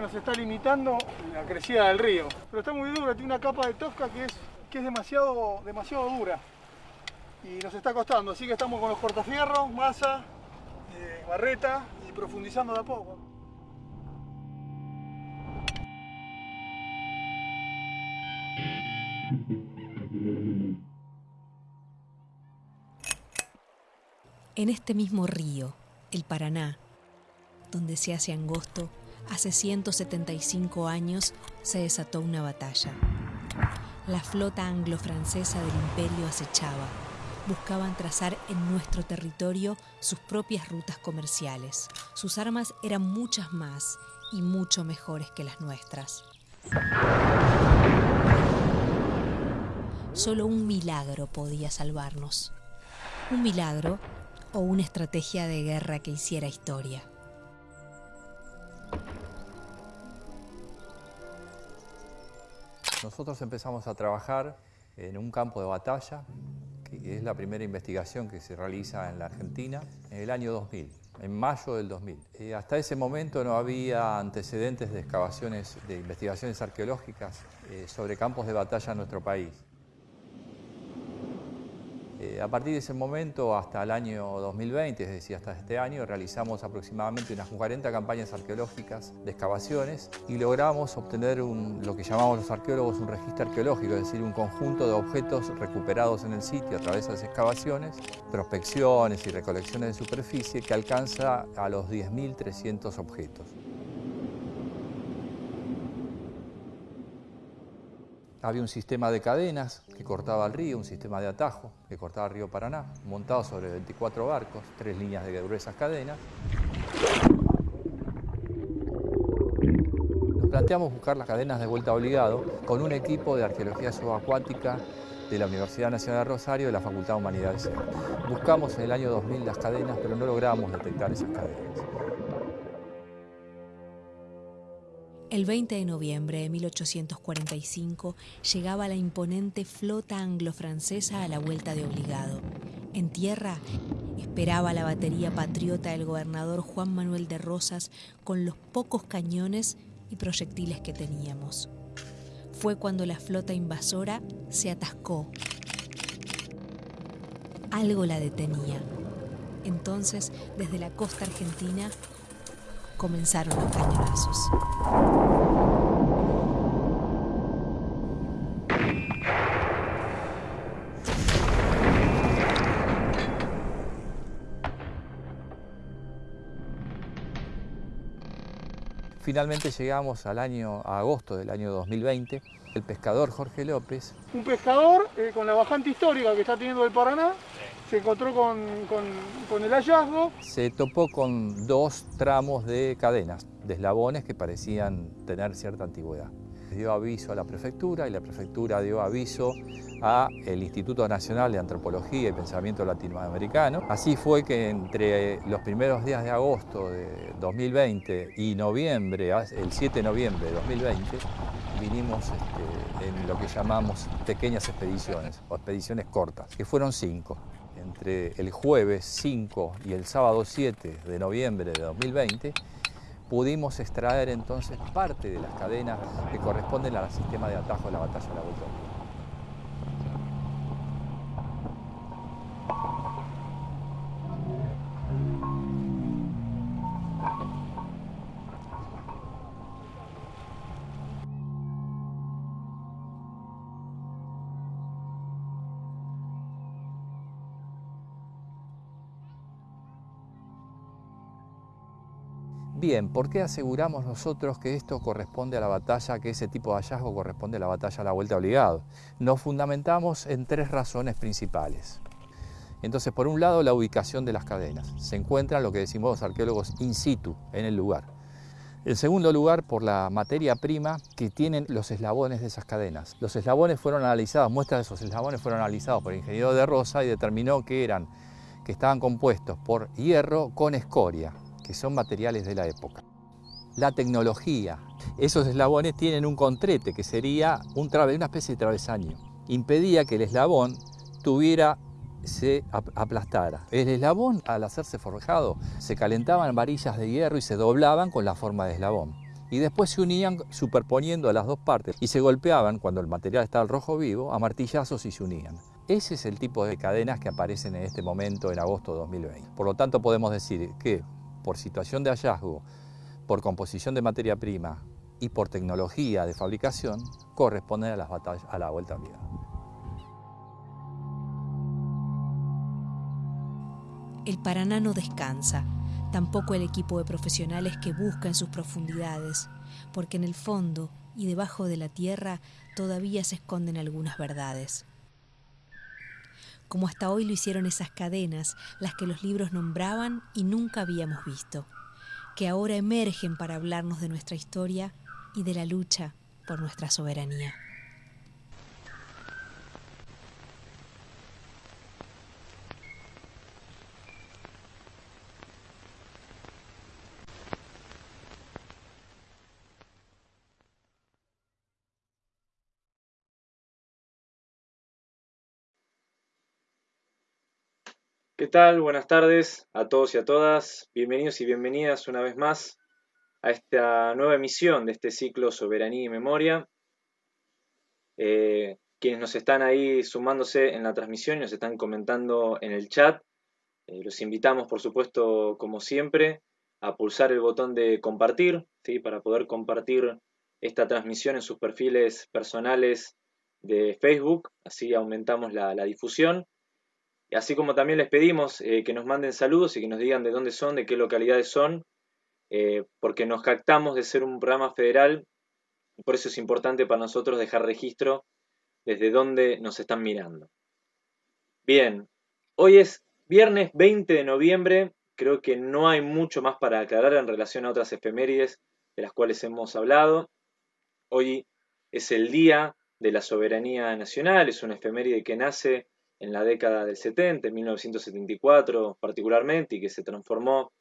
nos está limitando la crecida del río. Pero está muy dura, tiene una capa de tosca que es, que es demasiado, demasiado dura y nos está costando, así que estamos con los cortafierros, masa, eh, barreta y profundizando de a poco. En este mismo río, el Paraná, donde se hace angosto, hace 175 años se desató una batalla. La flota anglo-francesa del imperio acechaba. Buscaban trazar en nuestro territorio sus propias rutas comerciales. Sus armas eran muchas más y mucho mejores que las nuestras. Solo un milagro podía salvarnos. Un milagro o una estrategia de guerra que hiciera historia. Nosotros empezamos a trabajar en un campo de batalla, que es la primera investigación que se realiza en la Argentina, en el año 2000, en mayo del 2000. Eh, hasta ese momento no había antecedentes de excavaciones, de investigaciones arqueológicas eh, sobre campos de batalla en nuestro país. Eh, a partir de ese momento hasta el año 2020, es decir, hasta este año, realizamos aproximadamente unas 40 campañas arqueológicas de excavaciones y logramos obtener lo que llamamos los arqueólogos un registro arqueológico, es decir, un conjunto de objetos recuperados en el sitio a través de las excavaciones, prospecciones y recolecciones de superficie que alcanza a los 10.300 objetos. Había un sistema de cadenas que cortaba el río, un sistema de atajo que cortaba el río Paraná, montado sobre 24 barcos, tres líneas de gruesas cadenas. Nos planteamos buscar las cadenas de vuelta obligado con un equipo de arqueología subacuática de la Universidad Nacional de Rosario de la Facultad de Humanidades. Buscamos en el año 2000 las cadenas, pero no logramos detectar esas cadenas. El 20 de noviembre de 1845 llegaba la imponente flota anglo-francesa a la vuelta de obligado. En tierra esperaba la batería patriota del gobernador Juan Manuel de Rosas con los pocos cañones y proyectiles que teníamos. Fue cuando la flota invasora se atascó. Algo la detenía. Entonces, desde la costa argentina, comenzaron los cañonazos. Finalmente llegamos al año, a agosto del año 2020. El pescador Jorge López. Un pescador eh, con la bajante histórica que está teniendo el Paraná, se encontró con, el hallazgo. Se topó con dos tramos de cadenas, de eslabones que parecían tener cierta antigüedad. Dio aviso a la prefectura y la prefectura dio aviso a el Instituto Nacional de Antropología y Pensamiento Latinoamericano. Así fue que entre los primeros días de agosto de 2020 y noviembre, el 7 de noviembre de 2020, vinimos este, en lo que llamamos pequeñas expediciones o expediciones cortas, que fueron cinco entre el jueves 5 y el sábado 7 de noviembre de 2020, pudimos extraer entonces parte de las cadenas que corresponden al sistema de atajo de la batalla de la Vuelta. Bien, ¿por qué aseguramos nosotros que esto corresponde a la batalla, que ese tipo de hallazgo corresponde a la batalla a la vuelta obligado? Nos fundamentamos en tres razones principales. Entonces, por un lado, la ubicación de las cadenas. Se encuentran lo que decimos los arqueólogos in situ, en el lugar. En segundo lugar, por la materia prima que tienen los eslabones de esas cadenas. Los eslabones fueron analizados, muestras de esos eslabones fueron analizados por el ingeniero de Rosa y determinó que eran que estaban compuestos por hierro con escoria, que son materiales de la época. La tecnología. Esos eslabones tienen un contrete, que sería un una especie de travesaño. Impedía que el eslabón tuviera se aplastara. El eslabón, al hacerse forjado, se calentaban varillas de hierro y se doblaban con la forma de eslabón. y después se unían superponiendo a las dos partes y se golpeaban cuando el material estaba al rojo vivo a martillazos y se unían. Ese es el tipo de cadenas que aparecen en este momento en agosto de 2020. Por lo tanto podemos decir que por situación de hallazgo, por composición de materia prima y por tecnología de fabricación, corresponden a, las batallas, a la vuelta. El Paraná no descansa, tampoco el equipo de profesionales que busca en sus profundidades, porque en el fondo y debajo de la tierra todavía se esconden algunas verdades. Como hasta hoy lo hicieron esas cadenas, las que los libros nombraban y nunca habíamos visto, que ahora emergen para hablarnos de nuestra historia y de la lucha por nuestra soberanía. ¿Qué tal? Buenas tardes a todos y a todas. Bienvenidos y bienvenidas una vez más a esta nueva emisión de este ciclo Soberanía y Memoria. Eh, quienes nos están ahí sumándose en la transmisión y nos están comentando en el chat, eh, los invitamos, por supuesto, como siempre, a pulsar el botón de compartir, ¿sí? para poder compartir esta transmisión en sus perfiles personales de Facebook, así aumentamos la difusión Así como también les pedimos eh, que nos manden saludos y que nos digan de dónde son, de qué localidades son, eh, porque nos captamos de ser un programa federal, y por eso es importante para nosotros dejar registro desde dónde nos están mirando. Bien, hoy es viernes 20 de noviembre, creo que no hay mucho más para aclarar en relación a otras efemérides de las cuales hemos hablado. Hoy es el Día de la Soberanía Nacional, es una efeméride que nace en la década del 70, en 1974 particularmente, y que se transformó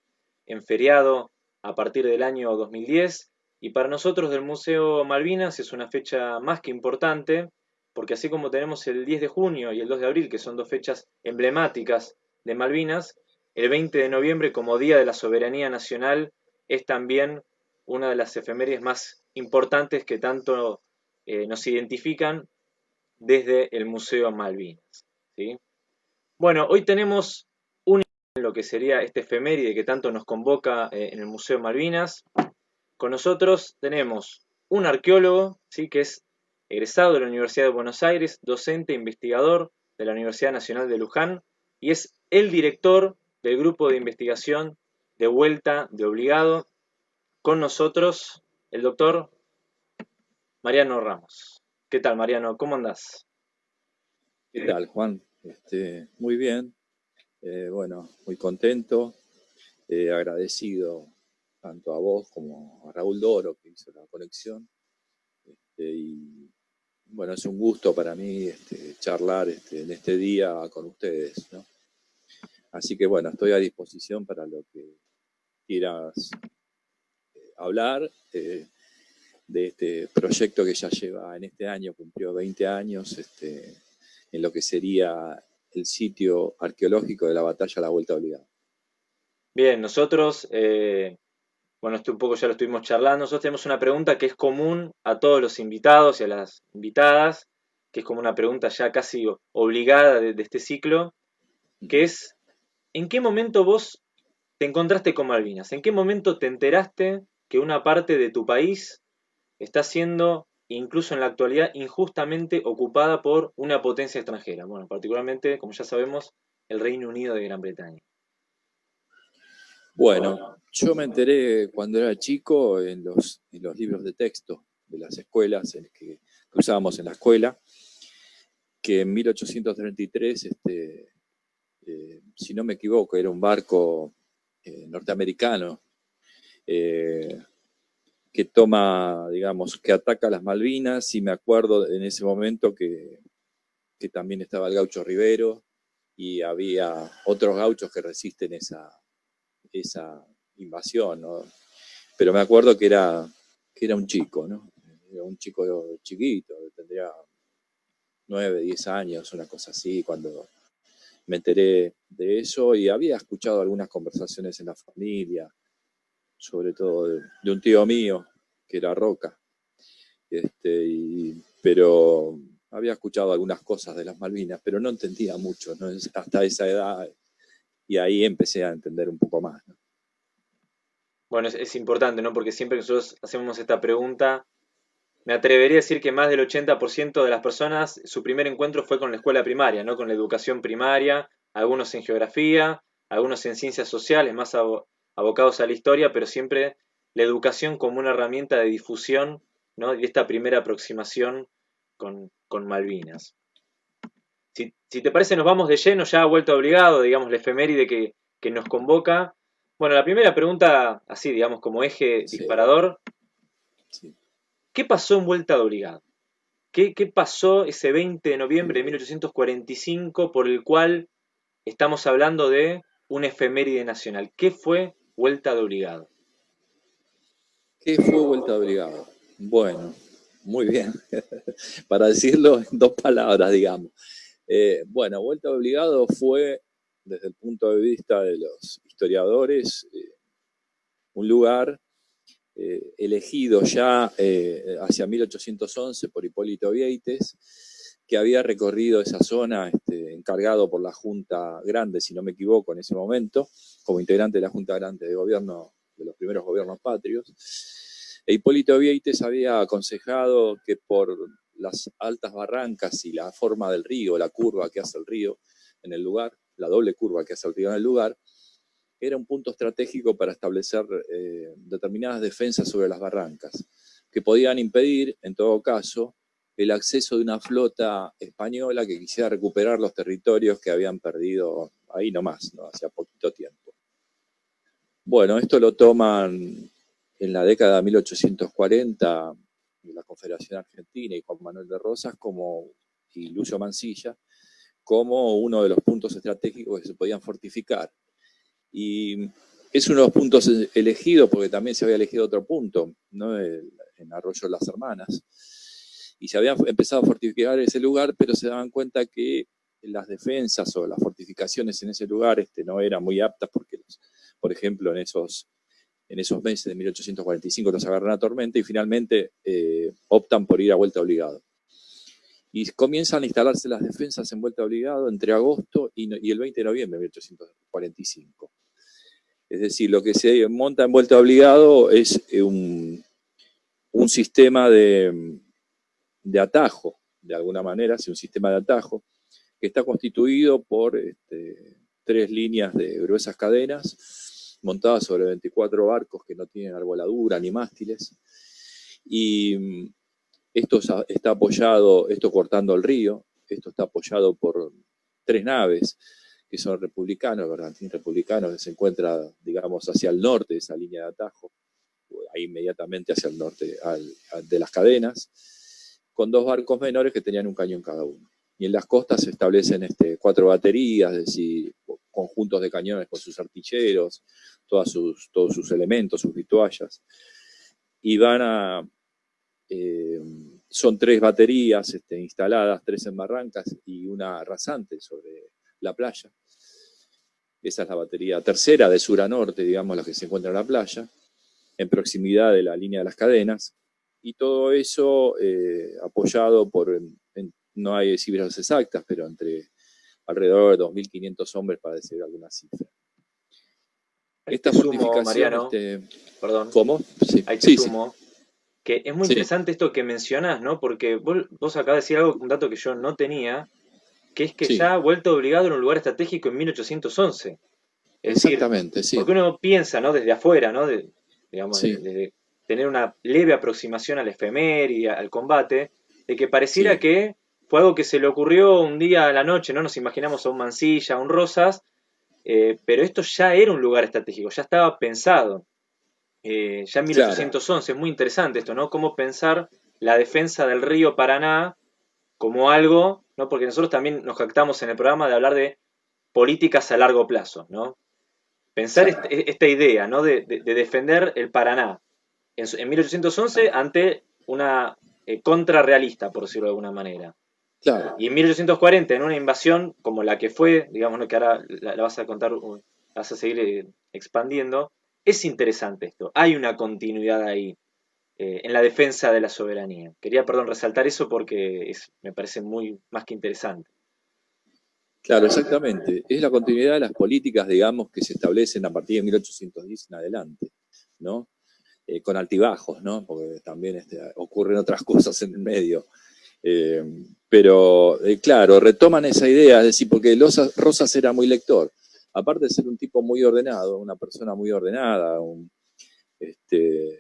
en feriado a partir del año 2010. Y para nosotros del Museo Malvinas es una fecha más que importante, porque así como tenemos el 10 de junio y el 2 de abril, que son dos fechas emblemáticas de Malvinas, el 20 de noviembre como Día de la Soberanía Nacional es también una de las efemérides más importantes que tanto eh, nos identifican desde el Museo Malvinas. Bueno, hoy tenemos un lo que sería este efeméride que tanto nos convoca eh, en el Museo Malvinas. Con nosotros tenemos un arqueólogo, ¿sí? que es egresado de la Universidad de Buenos Aires, docente e investigador de la Universidad Nacional de Luján y es el director del grupo de investigación de vuelta de obligado. Con nosotros el doctor Mariano Ramos. ¿Qué tal, Mariano? ¿Cómo andás? ¿Qué tal, Juan? Este, muy bien, eh, bueno, muy contento, eh, agradecido tanto a vos como a Raúl Doro que hizo la conexión. Este, y bueno, es un gusto para mí este, charlar en este día con ustedes. Así que bueno, estoy a disposición para lo que quieras eh, hablar de este proyecto que ya lleva en este año, cumplió 20 años, en lo que sería el sitio arqueológico de la batalla a la Vuelta Obligada. Bien, nosotros, eh, bueno, esto un poco ya lo estuvimos charlando, nosotros tenemos una pregunta que es común a todos los invitados y a las invitadas, que es como una pregunta ya casi obligada de, este ciclo, que es, ¿en qué momento vos te encontraste con Malvinas? ¿En qué momento te enteraste que una parte de tu país está siendo incluso en la actualidad injustamente ocupada por una potencia extranjera, bueno, particularmente, como ya sabemos, el Reino Unido de Gran Bretaña. Bueno, yo me enteré cuando era chico en los, los libros de texto de las escuelas en que, usábamos en la escuela, que en 1833, este, eh, si no me equivoco, era un barco eh, norteamericano, eh, que toma, digamos, que ataca las Malvinas, y me acuerdo en ese momento que, que también estaba el gaucho Rivero, y había otros gauchos que resisten esa, esa invasión, ¿no? Pero me acuerdo que era, que era un chico, ¿no? Era un chico chiquito, tendría nueve, diez años, una cosa así, cuando me enteré de eso y había escuchado algunas conversaciones en la familia, sobre todo de, un tío mío, que era Roca. Este, pero había escuchado algunas cosas de las Malvinas, pero no entendía mucho hasta esa edad y ahí empecé a entender un poco más. Bueno, es, importante, ¿no? Porque siempre que nosotros hacemos esta pregunta, me atrevería a decir que más del 80% de las personas, su primer encuentro fue con la escuela primaria, ¿no? Con la educación primaria, algunos en geografía, algunos en ciencias sociales, más abocados a la historia, pero siempre la educación como una herramienta de difusión, ¿no? Y esta primera aproximación con, Malvinas. Si, te parece, nos vamos de lleno, ya ha vuelto obligado, digamos, la efeméride que, que nos convoca. Bueno, la primera pregunta, así, digamos, como eje disparador. ¿Qué pasó en Vuelta de Obligado? ¿Qué, ¿Qué, pasó ese 20 de noviembre de 1845 por el cual estamos hablando de una efeméride nacional? ¿Qué fue Vuelta de Obligado? ¿Qué fue Vuelta de Obligado? Bueno, muy bien, para decirlo en dos palabras, digamos. Eh, bueno, Vuelta Obligado fue, desde el punto de vista de los historiadores, eh, un lugar eh, elegido ya hacia 1811 por Hipólito Vieites, que había recorrido esa zona, este, encargado por la Junta Grande, si no me equivoco, en ese momento, como integrante de la Junta Grande de Gobierno, de los primeros gobiernos patrios, e Hipólito Vieites había aconsejado que por las altas barrancas y la forma del río, la curva que hace el río en el lugar, la doble curva que hace el río en el lugar, era un punto estratégico para establecer eh, determinadas defensas sobre las barrancas, que podían impedir, en todo caso, el acceso de una flota española que quisiera recuperar los territorios que habían perdido ahí nomás, ¿no? hacía poquito tiempo. Bueno, esto lo toman en la década de 1840 la Confederación Argentina y Juan Manuel de Rosas como, y Lucio Mansilla como uno de los puntos estratégicos que se podían fortificar. Y es uno de los puntos elegidos porque también se había elegido otro punto, ¿no? en Arroyo Las Hermanas. Y se había empezado a fortificar ese lugar, pero se daban cuenta que las defensas o las fortificaciones en ese lugar este, no eran muy aptas porque, por ejemplo, en esos en esos meses de 1845 los agarran a tormenta y finalmente eh, optan por ir a vuelta obligado. Y comienzan a instalarse las defensas en vuelta obligado entre agosto y, el 20 de noviembre de 1845. Es decir, lo que se monta en vuelta obligado es eh, un, sistema de, atajo, de alguna manera, es un sistema de atajo, que está constituido por este, tres líneas de gruesas cadenas, montada sobre 24 barcos que no tienen arboladura ni mástiles. Y mm, esto está apoyado, esto cortando el río, esto está apoyado por tres naves que son republicanos, bergantín republicanos, que se encuentra, digamos, hacia el norte de esa línea de atajo, ahí inmediatamente hacia el norte de las cadenas, con dos barcos menores que tenían un cañón cada uno. Y en las costas se establecen este, cuatro baterías, es decir, conjuntos de cañones con sus artilleros, sus, todos sus elementos, sus vituallas. Y van a... Eh, son tres baterías este, instaladas, tres en barrancas y una rasante sobre la playa. Esa es la batería tercera de sur a norte, digamos, la que se encuentra en la playa, en proximidad de la línea de las cadenas. Y todo eso eh, apoyado por, no hay cifras exactas, pero entre alrededor de 2.500 hombres para decir alguna cifra. Esta sumo, Mariano, este, perdón, ¿cómo? Sí, sí, sumo, que es muy interesante esto que mencionás, ¿no? Porque vos, acá de decir algo, un dato que yo no tenía, que es que ya ha vuelto obligado en un lugar estratégico en 1811. Exactamente, sí. Porque uno piensa, ¿no? Desde afuera, ¿no? De, digamos, de, tener una leve aproximación al efeméride, al combate, de que pareciera que fue algo que se le ocurrió un día a la noche, ¿no? Nos imaginamos a un Mansilla, a un Rosas, eh, pero esto ya era un lugar estratégico, ya estaba pensado. Eh, ya en 1811, es muy interesante esto, ¿no? Cómo pensar la defensa del río Paraná como algo, ¿no? Porque nosotros también nos jactamos en el programa de hablar de políticas a largo plazo, ¿no? Pensar esta idea, ¿no? De, defender el Paraná en, 1811 ante una eh, contrarrealista, por decirlo de alguna manera. Y en 1840, en una invasión como la que fue, digamos que ahora la, vas a contar, la vas a seguir eh, expandiendo, es interesante esto. Hay una continuidad ahí. eh, en la defensa de la soberanía. Quería, perdón, resaltar eso porque me parece muy más que interesante. Claro, exactamente. Es la continuidad de las políticas, digamos, que se establecen a partir de 1810 en adelante, ¿no? Eh, con altibajos, ¿no? Porque también este, ocurren otras cosas en el medio. Eh, pero, claro, retoman esa idea, es decir, porque Rosas era muy lector. Aparte de ser un tipo muy ordenado, una persona muy ordenada, este,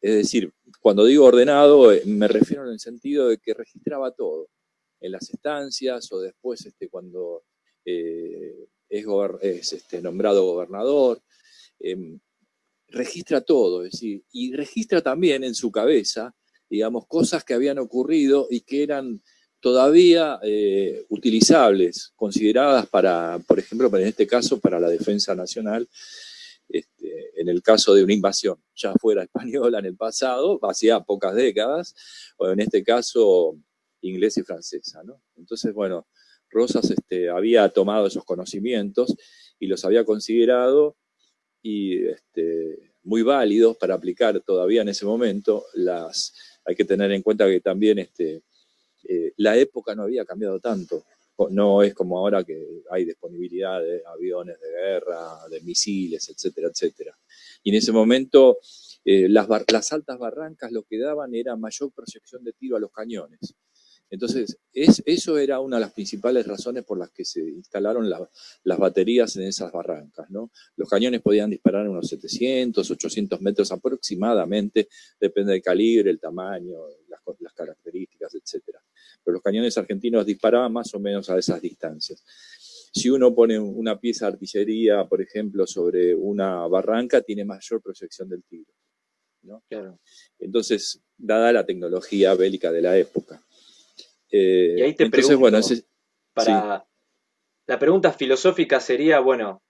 es decir, cuando digo ordenado, eh, me refiero en el sentido de que registraba todo, en las estancias o después este, cuando eh, es, nombrado gobernador, em, registra todo, es decir, y registra también en su cabeza, digamos, cosas que habían ocurrido y que eran todavía eh, utilizables, consideradas para, por ejemplo, en este caso, para la defensa nacional, este, en el caso de una invasión, ya fuera española en el pasado, hacía pocas décadas, o en este caso inglesa y francesa. ¿no? Entonces, bueno, Rosas este, había tomado esos conocimientos y los había considerado y, este, muy válidos para aplicar todavía en ese momento. Las, hay que tener en cuenta que también este, eh, la época no había cambiado tanto no es como ahora que hay disponibilidad de aviones de guerra, de misiles, etcétera, etcétera. Y en ese momento eh, las, las, altas barrancas lo que daban era mayor proyección de tiro a los cañones. Entonces, es, eso era una de las principales razones por las que se instalaron las baterías en esas barrancas. ¿no? Los cañones podían disparar unos 700, 800 metros aproximadamente, depende del calibre, el tamaño, las, las características, etcétera pero los cañones argentinos disparaban más o menos a esas distancias. Si uno pone una pieza de artillería, por ejemplo, sobre una barranca, tiene mayor proyección del tiro. Entonces, dada la tecnología bélica de la época. Eh, y ahí te entonces, bueno, para, la pregunta filosófica sería, bueno,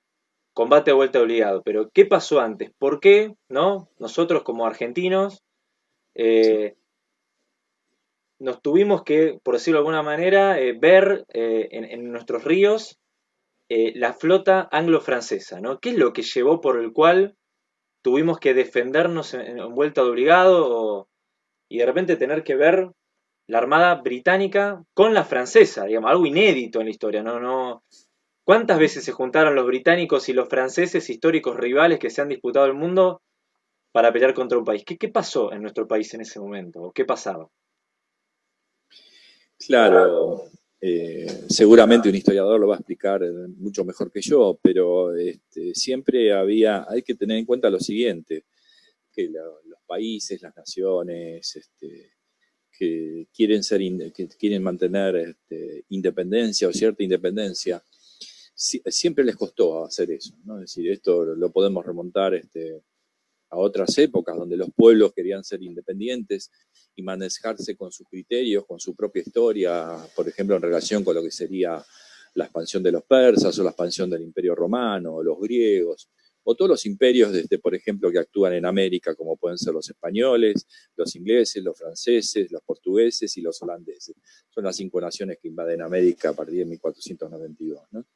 combate a vuelta obligado, pero ¿qué pasó antes? ¿Por qué no? nosotros como argentinos eh, nos tuvimos que, por decirlo de alguna manera, eh, ver en, nuestros ríos la flota anglo-francesa, ¿no? ¿Qué es lo que llevó por el cual tuvimos que defendernos en, vuelta de obligado y de repente tener que ver la armada británica con la francesa, digamos, algo inédito en la historia, ¿no? no ¿Cuántas veces se juntaron los británicos y los franceses, históricos rivales que se han disputado el mundo, para pelear contra un país? ¿Qué, qué pasó en nuestro país en ese momento? qué pasaba? Claro, eh, seguramente un historiador lo va a explicar mucho mejor que yo, pero este, siempre había, hay que tener en cuenta lo siguiente, que los países, las naciones, este, que quieren ser, quieren mantener este, independencia o cierta independencia, siempre les costó hacer eso. Es decir, esto lo podemos remontar este, a otras épocas donde los pueblos querían ser independientes y manejarse con sus criterios, con su propia historia, por ejemplo, en relación con lo que sería la expansión de los persas o la expansión del imperio romano, o los griegos, todos los imperios, desde, por ejemplo, que actúan en América, como pueden ser los españoles, los ingleses, los franceses, los portugueses y los holandeses. Son las cinco naciones que invaden América a partir de 1492. ¿no?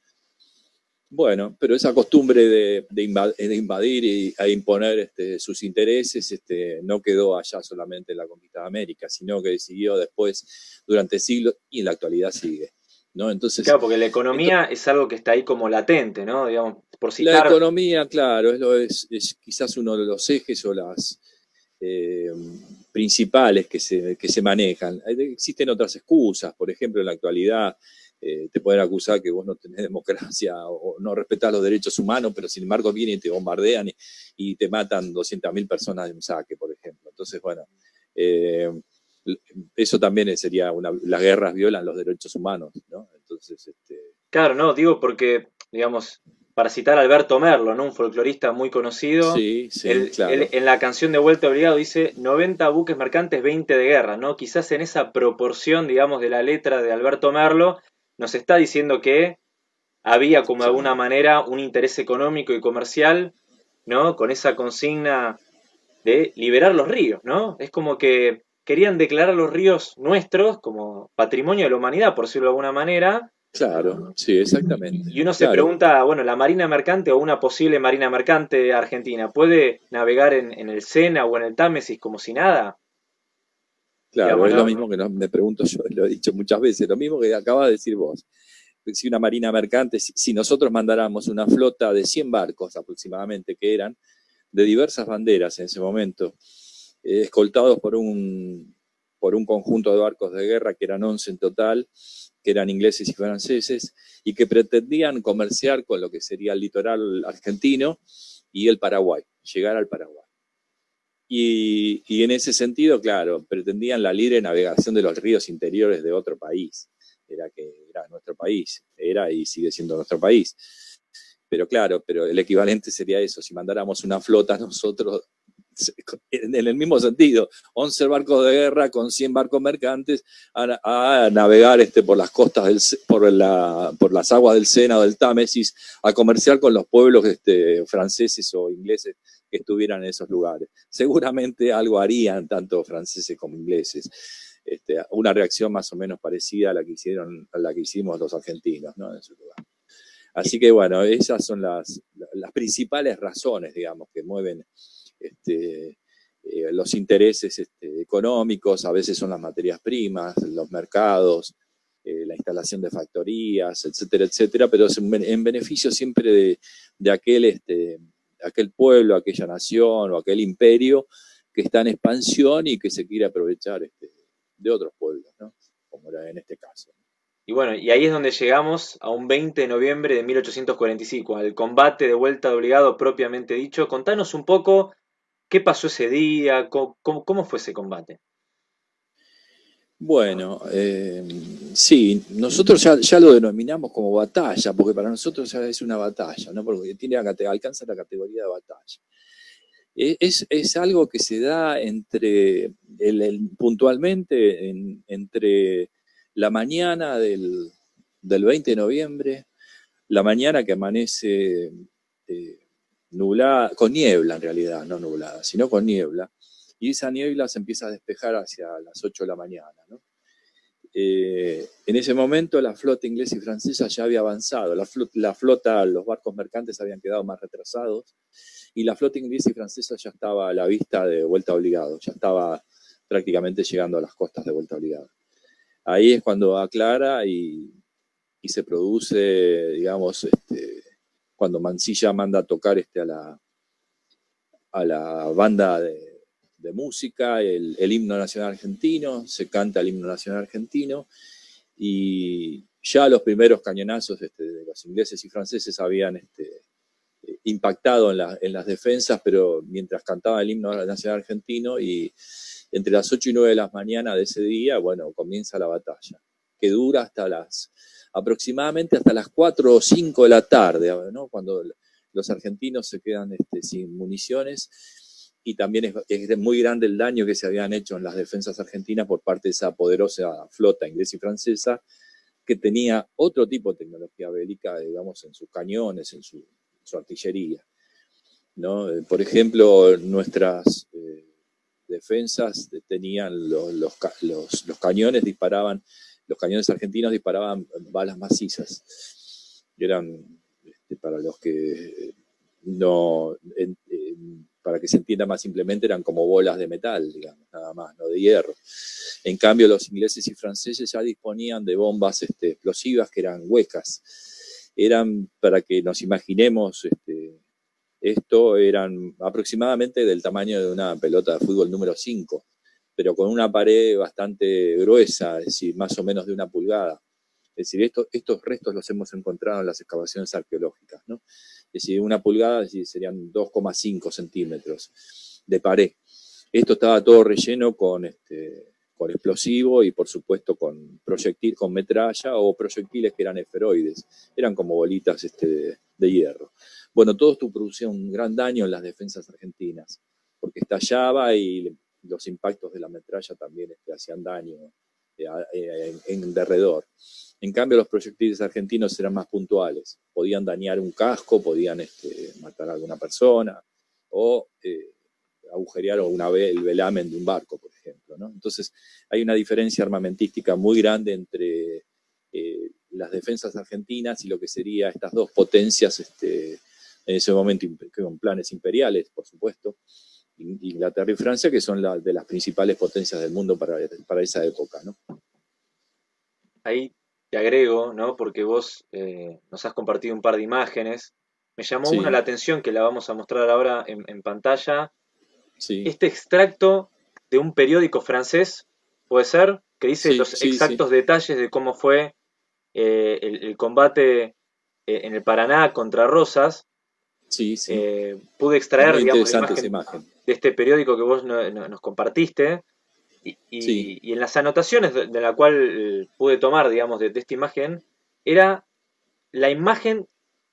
Bueno, pero esa costumbre de, invadir, y, a imponer este, sus intereses este, no quedó allá solamente en la conquista de América, sino que siguió después durante siglos y en la actualidad sigue. ¿No? Entonces, claro, porque la economía es algo que está ahí como latente, ¿no? Digamos, por citar... La economía, claro, es, es, quizás uno de los ejes o las eh, principales que se, que se manejan. Existen otras excusas, por ejemplo, en la actualidad eh, te pueden acusar que vos no tenés democracia o no respetás los derechos humanos, pero sin embargo vienen y te bombardean y, te matan 200.000 personas de un saque, por ejemplo. Entonces, bueno, eh, eso también sería una, las guerras violan los derechos humanos, ¿no? Entonces, este... Claro, no, digo porque, digamos, para citar a Alberto Merlo, ¿no? un folclorista muy conocido, sí, sí, en la canción de Vuelta Obligado dice 90 buques mercantes, 20 de guerra, ¿no? Quizás en esa proporción, digamos, de la letra de Alberto Merlo, nos está diciendo que había como de alguna manera un interés económico y comercial, ¿no? Con esa consigna de liberar los ríos, ¿no? Es como que querían declarar los ríos nuestros como patrimonio de la humanidad, por decirlo de alguna manera, Claro, sí, exactamente. Y uno se pregunta, bueno, la marina mercante o una posible marina mercante argentina, ¿puede navegar en, el Sena o en el Támesis como si nada? Claro, es lo mismo que me pregunto yo, lo he dicho muchas veces, lo mismo que acaba de decir vos. Si una marina mercante, si, nosotros mandáramos una flota de 100 barcos aproximadamente, que eran de diversas banderas en ese momento, eh, escoltados por un, por un conjunto de barcos de guerra, que eran 11 en total, que eran ingleses y franceses, y que pretendían comerciar con lo que sería el litoral argentino y el Paraguay, llegar al Paraguay. Y, en ese sentido, claro, pretendían la libre navegación de los ríos interiores de otro país. Era que era nuestro país, era y sigue siendo nuestro país. Pero claro, pero el equivalente sería eso, si mandáramos una flota nosotros en el mismo sentido, 11 barcos de guerra con 100 barcos mercantes a, navegar este, por las costas, del, por, la, por las aguas del Sena o del Támesis, a comerciar con los pueblos este, franceses o ingleses que estuvieran en esos lugares. Seguramente algo harían tanto franceses como ingleses. Este, una reacción más o menos parecida a la que hicieron, a la que hicimos los argentinos, ¿no? En su lugar. Así que bueno, esas son las, las principales razones, digamos, que mueven este, eh, los intereses este, económicos, a veces son las materias primas, los mercados, eh, la instalación de factorías, etcétera, etcétera, pero en beneficio siempre de, aquel, este, aquel pueblo, aquella nación o aquel imperio que está en expansión y que se quiere aprovechar de otros pueblos, como era en este caso. Y bueno, y ahí es donde llegamos a un 20 de noviembre de 1845, al combate de vuelta de obligado propiamente dicho. Contanos un poco ¿Qué pasó ese día? ¿Cómo, fue ese combate? Bueno, eh, sí, nosotros ya, lo denominamos como batalla, porque para nosotros ya es una batalla, ¿no? porque tiene, alcanza la categoría de batalla. E, es, algo que se da entre, puntualmente, entre la mañana del, 20 de noviembre, la mañana que amanece eh, nublada, con niebla en realidad, no nublada, sino con niebla, y esa niebla se empieza a despejar hacia las 8 de la mañana. Eh, en ese momento la flota inglesa y francesa ya había avanzado, la flota, los barcos mercantes habían quedado más retrasados, y la flota inglesa y francesa ya estaba a la vista de vuelta obligado, ya estaba prácticamente llegando a las costas de vuelta obligado. Ahí es cuando aclara y, y se produce, digamos, este, cuando Mansilla manda a tocar este, a, la, a la banda de, música, el, himno nacional argentino, se canta el himno nacional argentino, y ya los primeros cañonazos este, de los ingleses y franceses habían este, impactado en, las defensas, pero mientras cantaba el himno nacional argentino, y entre las 8 y 9 de la mañana de ese día, bueno, comienza la batalla, que dura hasta las aproximadamente hasta las 4 o 5 de la tarde, cuando los argentinos se quedan este, sin municiones y también es, muy grande el daño que se habían hecho en las defensas argentinas por parte de esa poderosa flota inglesa y francesa que tenía otro tipo de tecnología bélica, digamos, en sus cañones, en su, artillería. ¿no? Por ejemplo, nuestras eh, defensas tenían los cañones, disparaban los cañones argentinos disparaban balas macizas. Eran, este, para los que no, para que se entienda más simplemente, eran como bolas de metal, digamos, nada más, no de hierro. En cambio, los ingleses y franceses ya disponían de bombas este, explosivas que eran huecas. Eran, para que nos imaginemos, este, esto eran aproximadamente del tamaño de una pelota de fútbol número 5 pero con una pared bastante gruesa, es decir, más o menos de una pulgada. Es decir, estos restos los hemos encontrado en las excavaciones arqueológicas, ¿no? Es decir, una pulgada es decir, serían 2,5 centímetros de pared. Esto estaba todo relleno con, este, con explosivo y por supuesto con proyectil, con metralla o proyectiles que eran esferoides, eran como bolitas este, de, de hierro. Bueno, todo esto producía un gran daño en las defensas argentinas, porque estallaba y los impactos de la metralla también este, hacían daño eh, eh, en, derredor. En cambio, los proyectiles argentinos eran más puntuales. Podían dañar un casco, podían este, matar a alguna persona o eh, agujerear una, el velamen de un barco, por ejemplo. Entonces, hay una diferencia armamentística muy grande entre las defensas argentinas y lo que sería estas dos potencias este, en ese momento con planes imperiales, por supuesto, Inglaterra y Francia, que son de las principales potencias del mundo para, para esa época. ¿no? Ahí te agrego, ¿no? porque vos eh, nos has compartido un par de imágenes. Me llamó una la atención que la vamos a mostrar ahora en, pantalla. Este extracto de un periódico francés, ¿puede ser? Que dice los exactos detalles de cómo fue eh, el, combate eh, en el Paraná contra Rosas. Sí, sí. Eh, pude extraer, digamos, imagen de este periódico que vos nos compartiste. Y, en las anotaciones de, la cual eh, pude tomar, digamos, de, esta imagen, era la imagen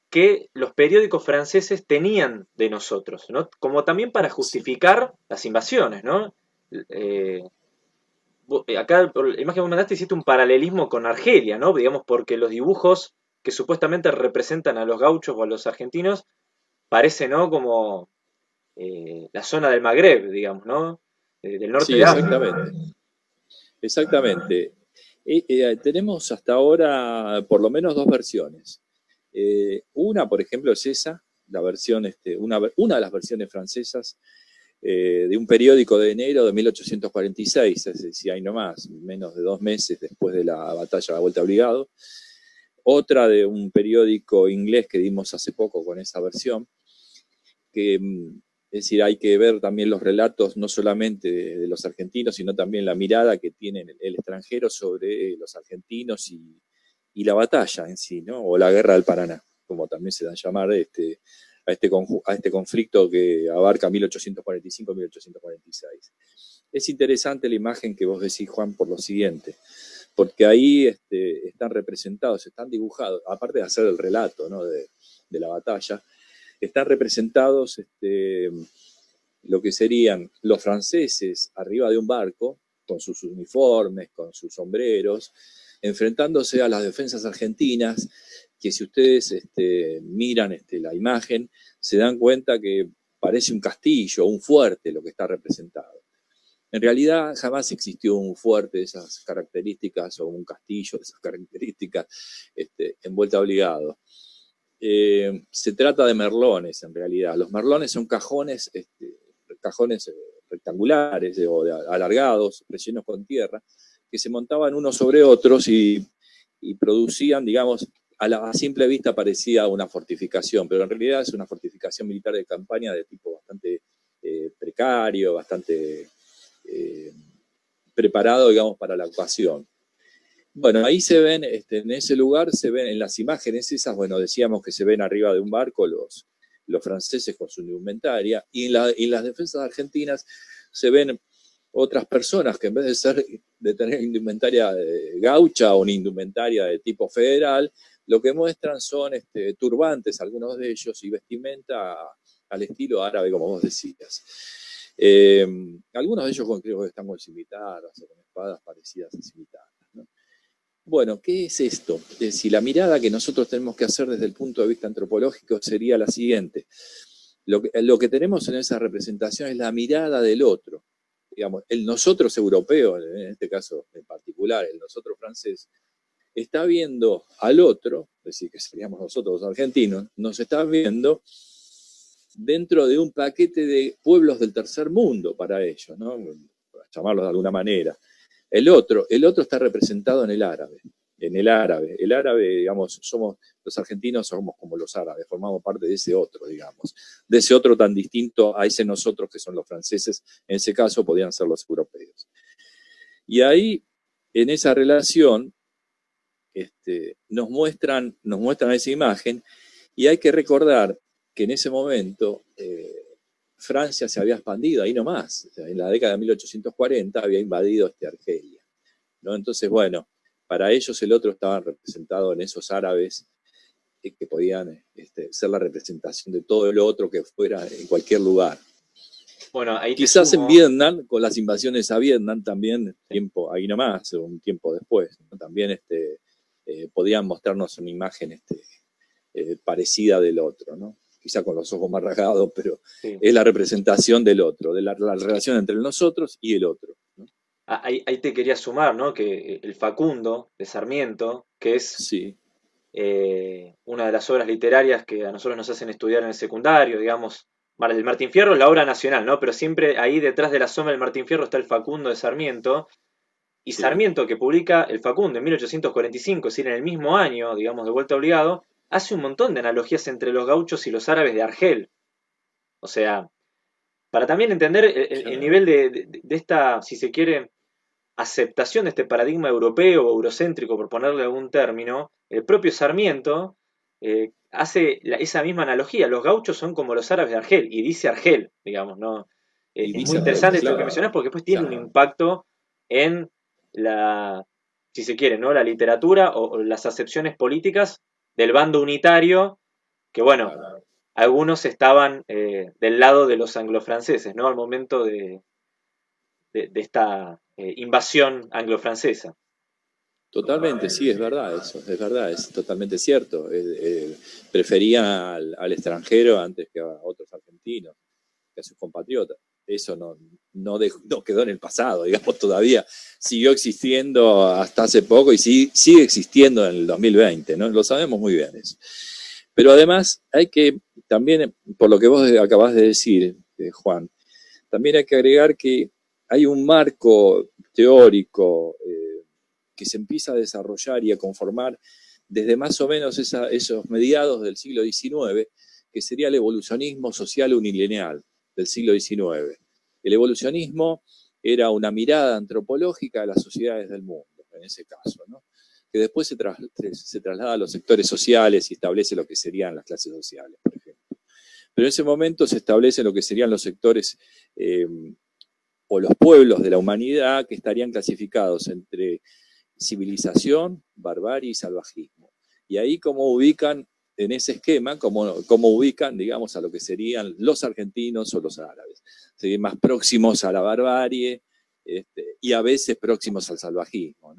que los periódicos franceses tenían de nosotros, ¿no? Como también para justificar las invasiones, ¿no? Eh, acá, por la imagen que vos mandaste, hiciste un paralelismo con Argelia, ¿no? Digamos, porque los dibujos que supuestamente representan a los gauchos o a los argentinos parece, ¿no? Como eh, la zona del Magreb, digamos, ¿no? del norte de África. Exactamente. Exactamente. Eh, tenemos hasta ahora por lo menos dos versiones. Eh, una, por ejemplo, es esa, la versión, este, una, una de las versiones francesas de un periódico de enero de 1846, es decir, hay nomás, menos de dos meses después de la batalla de la Vuelta Obligado. Otra de un periódico inglés que dimos hace poco con esa versión, que mm, es decir, hay que ver también los relatos no solamente de, los argentinos, sino también la mirada que tiene el, extranjero sobre los argentinos y, la batalla en sí, ¿no? o la guerra del Paraná, como también se da a llamar este, a, este, a este conflicto que abarca 1845-1846. Es interesante la imagen que vos decís, Juan, por lo siguiente, porque ahí este, están representados, están dibujados, aparte de hacer el relato ¿no? de, de la batalla, están representados este, lo que serían los franceses arriba de un barco, con sus uniformes, con sus sombreros, enfrentándose a las defensas argentinas, que si ustedes este, miran este, la imagen, se dan cuenta que parece un castillo, un fuerte lo que está representado. En realidad jamás existió un fuerte de esas características o un castillo de esas características este, envuelta obligado. Eh, se trata de merlones en realidad. Los merlones son cajones, este, cajones eh, rectangulares o alargados, rellenos con tierra, que se montaban unos sobre otros y, producían, digamos, a, la, simple vista parecía una fortificación, pero en realidad es una fortificación militar de campaña de tipo bastante eh, precario, bastante preparado, digamos, para la ocasión. Bueno, ahí se ven, este, en ese lugar se ven, en las imágenes esas, bueno, decíamos que se ven arriba de un barco los, los franceses con su indumentaria, y en, las defensas argentinas se ven otras personas que en vez de ser de tener indumentaria gaucha o una indumentaria de tipo federal, lo que muestran son este, turbantes, algunos de ellos, y vestimenta al estilo árabe, como vos decías. Eh, algunos de ellos creo que están con cimitarras o con espadas parecidas a cimitarras. Bueno, ¿qué es esto? si la mirada que nosotros tenemos que hacer desde el punto de vista antropológico sería la siguiente. Lo que, tenemos en esa representación es la mirada del otro. Digamos, el nosotros europeo, en este caso en particular, el nosotros francés, está viendo al otro, es decir, que seríamos nosotros los argentinos, nos está viendo dentro de un paquete de pueblos del tercer mundo para ellos, ¿no? Para llamarlos de alguna manera. El otro, el otro está representado en el árabe, en el árabe. El árabe, digamos, somos, los argentinos somos como los árabes, formamos parte de ese otro, digamos, de ese otro tan distinto a ese nosotros que son los franceses, en ese caso podían ser los europeos. Y ahí, en esa relación, este, nos, muestran, nos muestran esa imagen y hay que recordar que en ese momento eh, Francia se había expandido ahí nomás. en la década de 1840 había invadido este Argelia. ¿no? Entonces, bueno, para ellos el otro estaba representado en esos árabes eh, que podían este, ser la representación de todo lo otro que fuera en cualquier lugar. Bueno, ahí Quizás en Vietnam, con las invasiones a Vietnam también, tiempo ahí nomás, un tiempo después, también este, eh, podían mostrarnos una imagen este, eh, parecida del otro, ¿no? Quizá con los ojos más rasgados, pero es la representación del otro, de la, relación entre nosotros y el otro. Ah, ahí, te quería sumar, ¿no? Que el Facundo de Sarmiento que es eh, una de las obras literarias que a nosotros nos hacen estudiar en el secundario, digamos. El Martín Fierro es la obra nacional, ¿no? Pero siempre ahí detrás de la sombra del Martín Fierro está el Facundo de Sarmiento. Y Sarmiento, que publica el Facundo en 1845, es decir, en el mismo año, digamos, de vuelta obligado, hace un montón de analogías entre los gauchos y los árabes de Argel. O sea, para también entender el, nivel de, esta, si se quiere, aceptación de este paradigma europeo o eurocéntrico, por ponerle algún término, el propio Sarmiento eh, hace esa misma analogía. Los gauchos son como los árabes de Argel, y dice Argel, digamos, ¿no? Eh, es muy interesante esto que mencionás porque después tiene un impacto en la, si se quiere, ¿no? La literatura o, las acepciones políticas del bando unitario, que bueno, algunos estaban eh, del lado de los anglofranceses, ¿no? Al momento de, de, esta eh, invasión anglo-francesa. Totalmente, sí, es verdad eso, es verdad, es totalmente cierto. Eh, preferían al, extranjero antes que a otros argentinos, que a sus compatriotas. Eso no, no, quedó en el pasado, digamos, todavía siguió existiendo hasta hace poco y sigue existiendo en el 2020, ¿no? Lo sabemos muy bien eso. Pero además hay que, también, por lo que vos acabás de decir, eh, Juan, también hay que agregar que hay un marco teórico eh, que se empieza a desarrollar y a conformar desde más o menos esos mediados del siglo XIX, que sería el evolucionismo social unilineal del siglo XIX. El evolucionismo era una mirada antropológica a las sociedades del mundo, en ese caso, que después se, traslada a los sectores sociales y establece lo que serían las clases sociales, por ejemplo. Pero en ese momento se establece lo que serían los sectores eh, o los pueblos de la humanidad que estarían clasificados entre civilización, barbarie y salvajismo. Y ahí cómo ubican en ese esquema, cómo, ubican, digamos, a lo que serían los argentinos o los árabes. Serían más próximos a la barbarie este, y a veces próximos al salvajismo.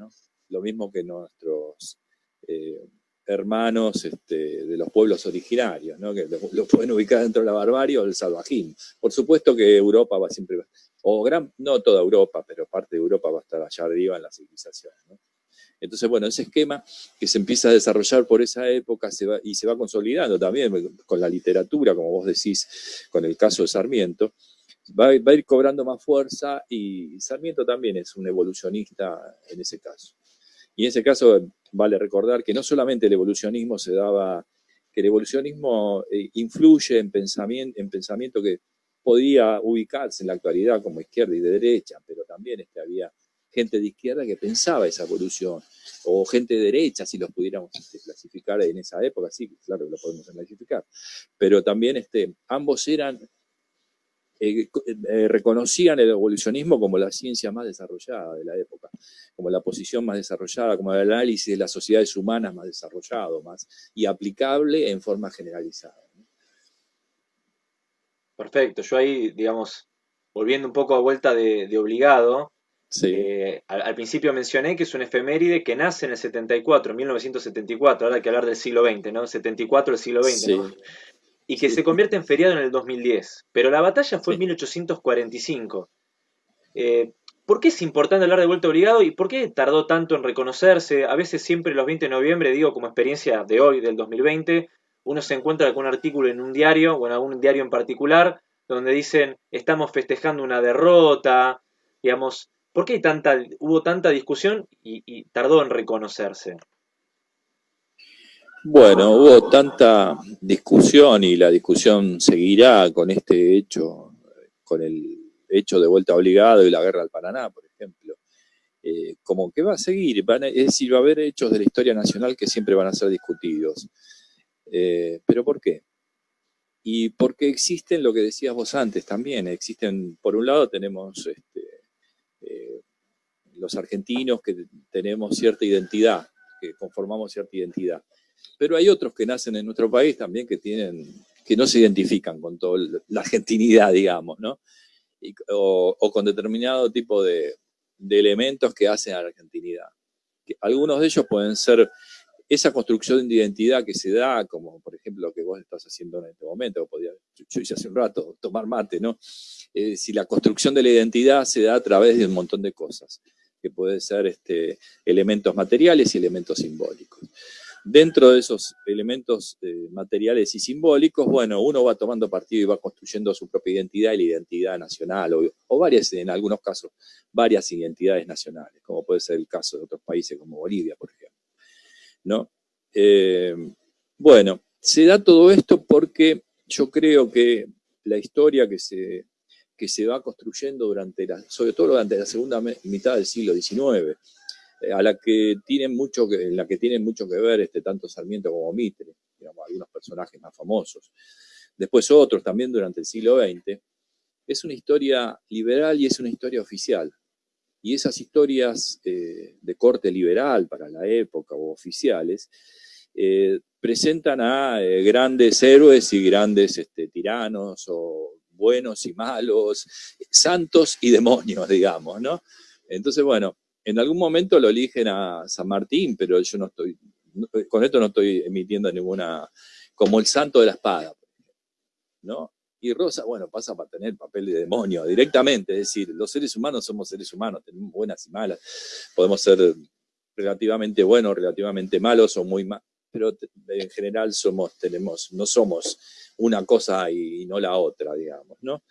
Lo mismo que nuestros eh, hermanos este, de los pueblos originarios, que lo, pueden ubicar dentro de la barbarie o del salvajismo. Por supuesto que Europa va siempre o gran, no toda Europa, pero parte de Europa va a estar allá arriba en la civilización. Entonces, bueno, ese esquema que se empieza a desarrollar por esa época y se va consolidando también con la literatura, como vos decís, con el caso de Sarmiento, va, va a ir cobrando más fuerza y Sarmiento también es un evolucionista en ese caso. Y en ese caso vale recordar que no solamente el evolucionismo se daba, que el evolucionismo eh, influye en pensamiento, en pensamiento que podía ubicarse en la actualidad como izquierda y de derecha, pero también este, había gente de izquierda que pensaba esa evolución, o gente de derecha, si los pudiéramos este, clasificar en esa época, sí, claro que lo podemos clasificar, pero también este, ambos eran, eh, eh, reconocían el evolucionismo como la ciencia más desarrollada de la época, como la posición más desarrollada, como el análisis de las sociedades humanas más desarrollado, más y aplicable en forma generalizada. Perfecto, yo ahí, digamos, volviendo un poco a vuelta de, obligado, eh, al, principio mencioné que es un efeméride que nace en el 74, 1974, ahora hay que hablar del siglo XX, ¿no? 74 del siglo XX, Y que se convierte en feriado en el 2010. Pero la batalla fue en 1845. Eh, ¿Por qué es importante hablar de vuelta obligado y por qué tardó tanto en reconocerse? A veces siempre los 20 de noviembre, digo como experiencia de hoy, del 2020, uno se encuentra con un artículo en un diario o en algún diario en particular donde dicen estamos festejando una derrota, digamos, ¿por qué tanta, hubo tanta discusión y, tardó en reconocerse? Bueno, hubo tanta discusión y la discusión seguirá con este hecho, con el hecho de vuelta obligado y la guerra al Paraná, por ejemplo. Eh, como que va a seguir, es decir, va a haber hechos de la historia nacional que siempre van a ser discutidos. Eh, ¿Pero por qué? Y porque existen lo que decías vos antes también, existen, por un lado tenemos este, eh, los argentinos que tenemos cierta identidad, que conformamos cierta identidad, pero hay otros que nacen en nuestro país también que tienen, que no se identifican con toda la argentinidad, digamos, ¿no? o, con determinado tipo de, de elementos que hacen a la argentinidad. algunos de ellos pueden ser esa construcción de identidad que se da, como por ejemplo lo que vos estás haciendo en este momento, podía, yo hice hace un rato, tomar mate, ¿no? si la construcción de la identidad se da a través de un montón de cosas. que puede ser este, elementos materiales y elementos simbólicos. Dentro de esos elementos eh, materiales y simbólicos, bueno, uno va tomando partido y va construyendo su propia identidad y la identidad nacional, o, varias, en algunos casos, varias identidades nacionales, como puede ser el caso de otros países como Bolivia, por ejemplo. ¿No? Eh, bueno, se da todo esto porque yo creo que la historia que se, que se va construyendo durante la, sobre todo durante la segunda mitad del siglo XIX, a la que tienen mucho que, en la que tienen mucho que ver este, tanto Sarmiento como Mitre, digamos, algunos personajes más famosos. Después otros también durante el siglo XX. Es una historia liberal y es una historia oficial. Y esas historias eh, de corte liberal para la época o oficiales eh, presentan a grandes héroes y grandes este, tiranos o buenos y malos, santos y demonios, digamos, ¿no? Entonces, bueno, en algún momento lo eligen a San Martín, pero yo no estoy, con esto no estoy emitiendo ninguna, como el santo de la espada, ¿no? Y Rosa, bueno, pasa para tener papel de demonio directamente, es decir, los seres humanos somos seres humanos, tenemos buenas y malas, podemos ser relativamente buenos, relativamente malos o muy malos, pero en general somos, tenemos, no somos una cosa y no la otra, digamos, ¿no?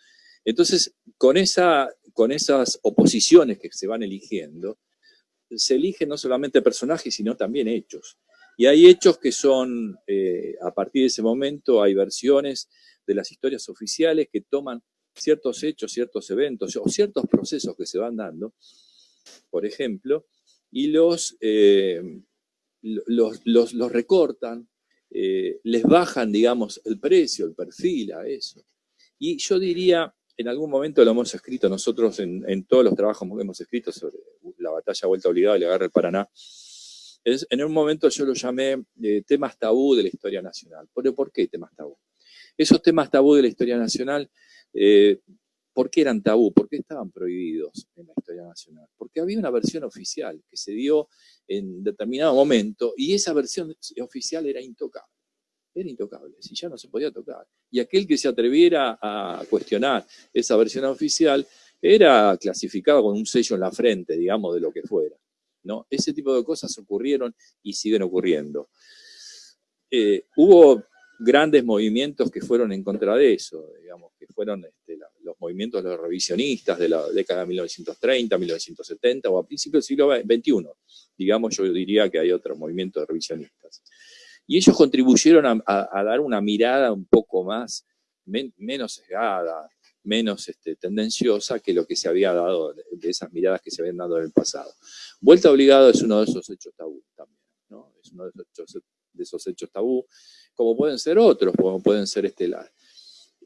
Entonces, con, esa, con esas oposiciones que se van eligiendo, se eligen no solamente personajes, sino también hechos. Y hay hechos que son, eh, a partir de ese momento, hay versiones de las historias oficiales que toman ciertos hechos, ciertos eventos o ciertos procesos que se van dando, por ejemplo, y los, eh, los, los, recortan, eh, les bajan, digamos, el precio, el perfil a eso. Y yo diría, en algún momento lo hemos escrito nosotros en, todos los trabajos que hemos escrito sobre la batalla vuelta obligada y la guerra del Paraná. en un momento yo lo llamé eh, temas tabú de la historia nacional. ¿Pero por qué temas tabú? Esos temas tabú de la historia nacional, eh, ¿por qué eran tabú? ¿Por qué estaban prohibidos en la historia nacional? Porque había una versión oficial que se dio en determinado momento y esa versión oficial era intocable era intocable, si ya no se podía tocar. Y aquel que se atreviera a cuestionar esa versión oficial era clasificado con un sello en la frente, digamos, de lo que fuera. ¿no? Ese tipo de cosas ocurrieron y siguen ocurriendo. Eh, hubo grandes movimientos que fueron en contra de eso, digamos, que fueron este, los movimientos los revisionistas de la década de 1930, 1970 o a principios del siglo XXI. Digamos, yo diría que hay otros movimientos de revisionistas. Y ellos contribuyeron a, dar una mirada un poco más, menos sesgada, menos este, tendenciosa que lo que se había dado, de esas miradas que se habían dado en el pasado. Vuelta obligado es uno de esos hechos tabú también, ¿no? Es uno de esos hechos, tabú, como pueden ser otros, como pueden ser este,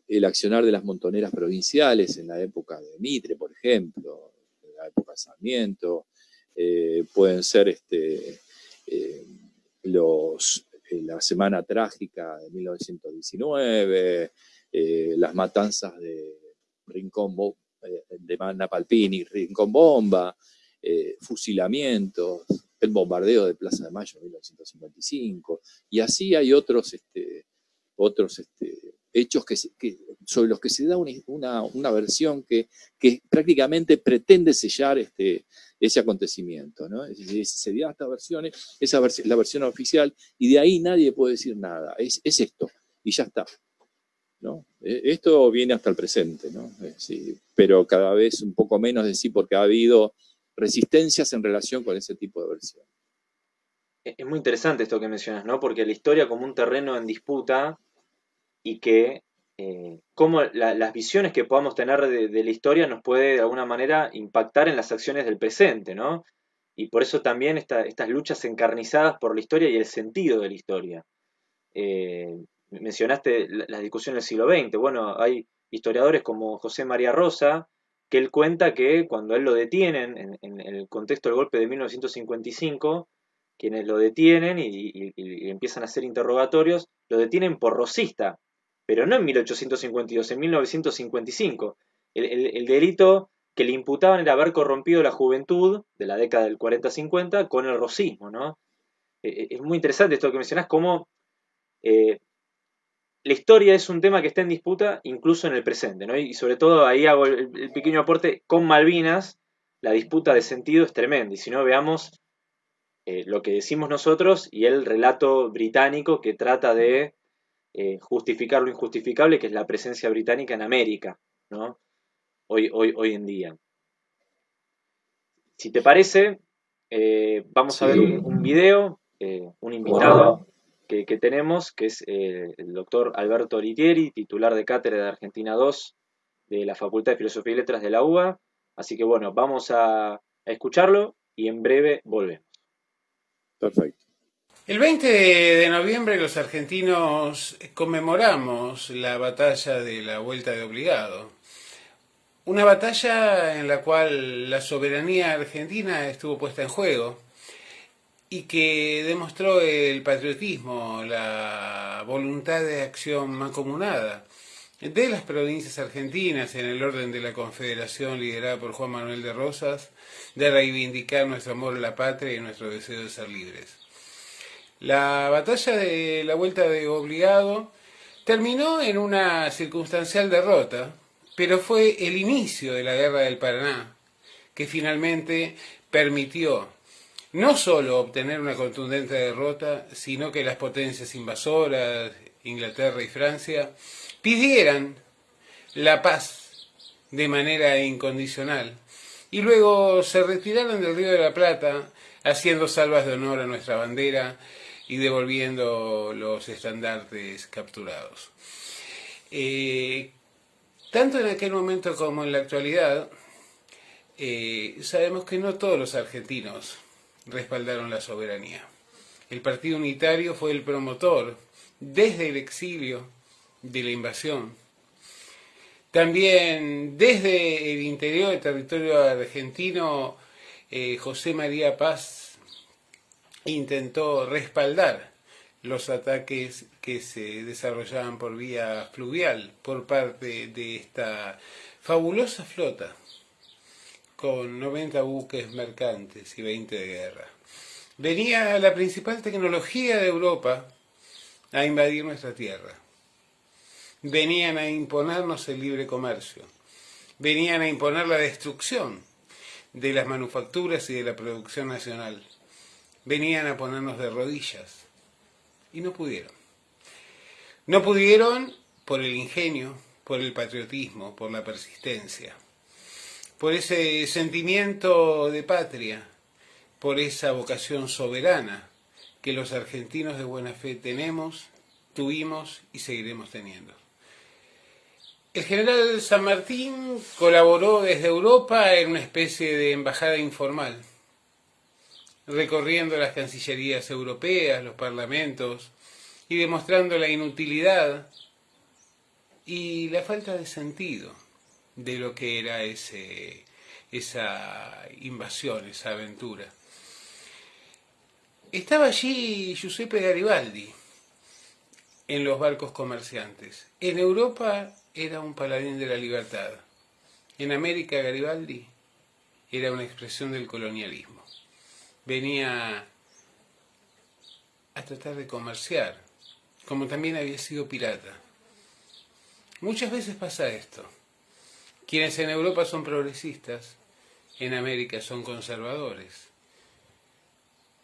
el accionar de las montoneras provinciales en la época de Mitre, por ejemplo, en la época de Sarmiento, eh, pueden ser este, eh, los, la Semana Trágica de 1919, eh, las matanzas de Rincón, eh, de Napalpini, Rincón Bomba, fusilamientos, el bombardeo de Plaza de Mayo en 1955, y así hay otros, este, otros este, hechos sobre los que se da una, versión que, prácticamente pretende sellar este, ese acontecimiento. se dio estas versiones, esa la versión oficial, y de ahí nadie puede decir nada. Es, esto, y ya está. E, esto viene hasta el presente. Eh, pero cada vez un poco menos de porque ha habido resistencias en relación con ese tipo de versión. Es muy interesante esto que mencionas, ¿no? Porque la historia como un terreno en disputa y que eh, cómo las visiones que podamos tener de, la historia nos puede de alguna manera impactar en las acciones del presente, ¿no? Y por eso también estas luchas encarnizadas por la historia y el sentido de la historia. Eh, mencionaste las discusiones del siglo XX. Bueno, hay historiadores como José María Rosa, que él cuenta que cuando él lo detienen en, el contexto del golpe de 1955, quienes lo detienen y, y, empiezan a hacer interrogatorios, lo detienen por rosista, pero no en 1852, en 1955. El, delito que le imputaban era haber corrompido la juventud de la década del 40-50 con el rosismo, ¿no? Eh, eh, es muy interesante esto que mencionás, cómo eh, la historia es un tema que está en disputa incluso en el presente, ¿no? Y sobre todo ahí hago el, pequeño aporte con Malvinas, la disputa de sentido es tremenda. Y si no, veamos lo que decimos nosotros y el relato británico que trata de eh, justificar lo injustificable, que es la presencia británica en América, ¿no? hoy, hoy, hoy en día. Si te parece, eh, vamos a ver un, video, un invitado que, tenemos, que es el doctor Alberto Litieri, titular de cátedra de Argentina 2 de la Facultad de Filosofía y Letras de la UBA. Así que bueno, vamos a escucharlo y en breve volvemos. Perfecto. El 20 de noviembre los argentinos conmemoramos la batalla de la Vuelta de Obligado. Una batalla en la cual la soberanía argentina estuvo puesta en juego y que demostró el patriotismo, la voluntad de acción mancomunada de las provincias argentinas en el orden de la confederación liderada por Juan Manuel de Rosas, de reivindicar nuestro amor a la patria y nuestro deseo de ser libres. La batalla de la Vuelta de Obligado terminó en una circunstancial derrota, pero fue el inicio de la Guerra del Paraná, que finalmente permitió no solo obtener una contundente derrota, sino que las potencias invasoras, Inglaterra y Francia, pidieran la paz de manera incondicional. Y luego se retiraron del Río de la Plata haciendo salvas de honor a nuestra bandera y devolviendo los estandartes capturados. Eh, tanto en aquel momento como en la actualidad, eh, sabemos que no todos los argentinos respaldaron la soberanía. El Partido Unitario fue el promotor, desde el exilio, de la invasión. También desde el interior del territorio argentino, eh, José María Paz intentó respaldar los ataques que se desarrollaban por vía fluvial por parte de esta fabulosa flota con 90 buques mercantes y 20 de guerra. Venía la principal tecnología de Europa a invadir nuestra tierra. Venían a imponernos el libre comercio, venían a imponer la destrucción de las manufacturas y de la producción nacional, venían a ponernos de rodillas y no pudieron. No pudieron por el ingenio, por el patriotismo, por la persistencia, por ese sentimiento de patria, por esa vocación soberana que los argentinos de buena fe tenemos, tuvimos y seguiremos teniendo. El general San Martín colaboró desde Europa en una especie de embajada informal, recorriendo las cancillerías europeas, los parlamentos, y demostrando la inutilidad y la falta de sentido de lo que era ese, esa invasión, esa aventura. Estaba allí Giuseppe Garibaldi en los barcos comerciantes. En Europa era un paladín de la libertad. En América Garibaldi era una expresión del colonialismo. Venía a tratar de comerciar, como también había sido pirata. Muchas veces pasa esto. Quienes en Europa son progresistas, en América son conservadores,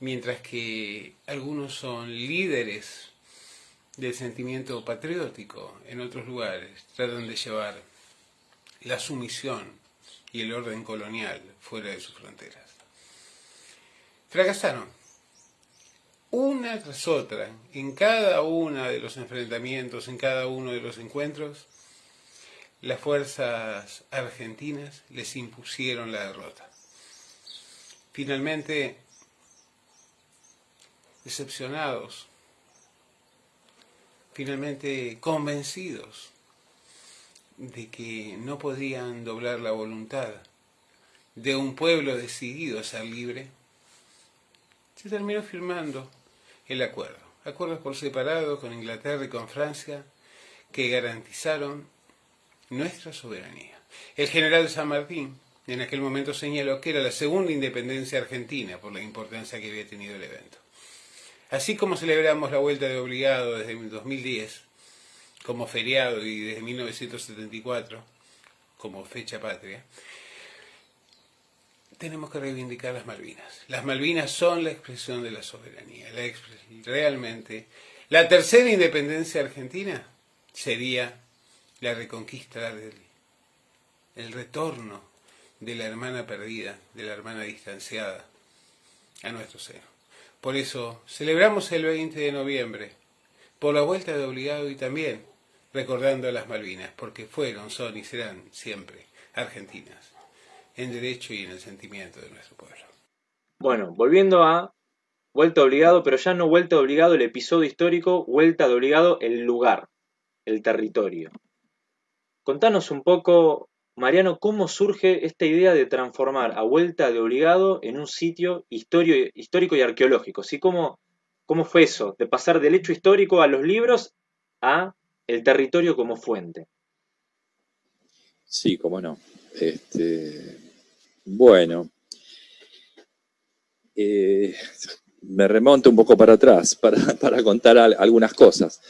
mientras que algunos son líderes del sentimiento patriótico en otros lugares, tratan de llevar la sumisión y el orden colonial fuera de sus fronteras. Fracasaron. Una tras otra, en cada uno de los enfrentamientos, en cada uno de los encuentros, las fuerzas argentinas les impusieron la derrota. Finalmente, decepcionados, finalmente convencidos de que no podían doblar la voluntad de un pueblo decidido a ser libre, se terminó firmando el acuerdo. Acuerdos por separado con Inglaterra y con Francia que garantizaron nuestra soberanía. El general San Martín en aquel momento señaló que era la segunda independencia argentina por la importancia que había tenido el evento. Así como celebramos la vuelta de obligado desde 2010 como feriado y desde 1974 como fecha patria, tenemos que reivindicar las Malvinas. Las Malvinas son la expresión de la soberanía. realmente, la tercera independencia argentina sería la reconquista del el retorno de la hermana perdida, de la hermana distanciada a nuestro seno. Por eso celebramos el 20 de noviembre, por la vuelta de obligado y también recordando a las Malvinas, porque fueron, son y serán siempre argentinas, en derecho y en el sentimiento de nuestro pueblo. Bueno, volviendo a vuelta obligado, pero ya no vuelta obligado el episodio histórico, vuelta de obligado el lugar, el territorio. Contanos un poco Mariano, ¿cómo surge esta idea de transformar a Vuelta de Obligado en un sitio histórico y arqueológico? ¿Sí? ¿Cómo, ¿Cómo fue eso? De pasar del hecho histórico a los libros a el territorio como fuente. Sí, cómo no. Este, bueno, eh, me remonto un poco para atrás para, contar algunas cosas.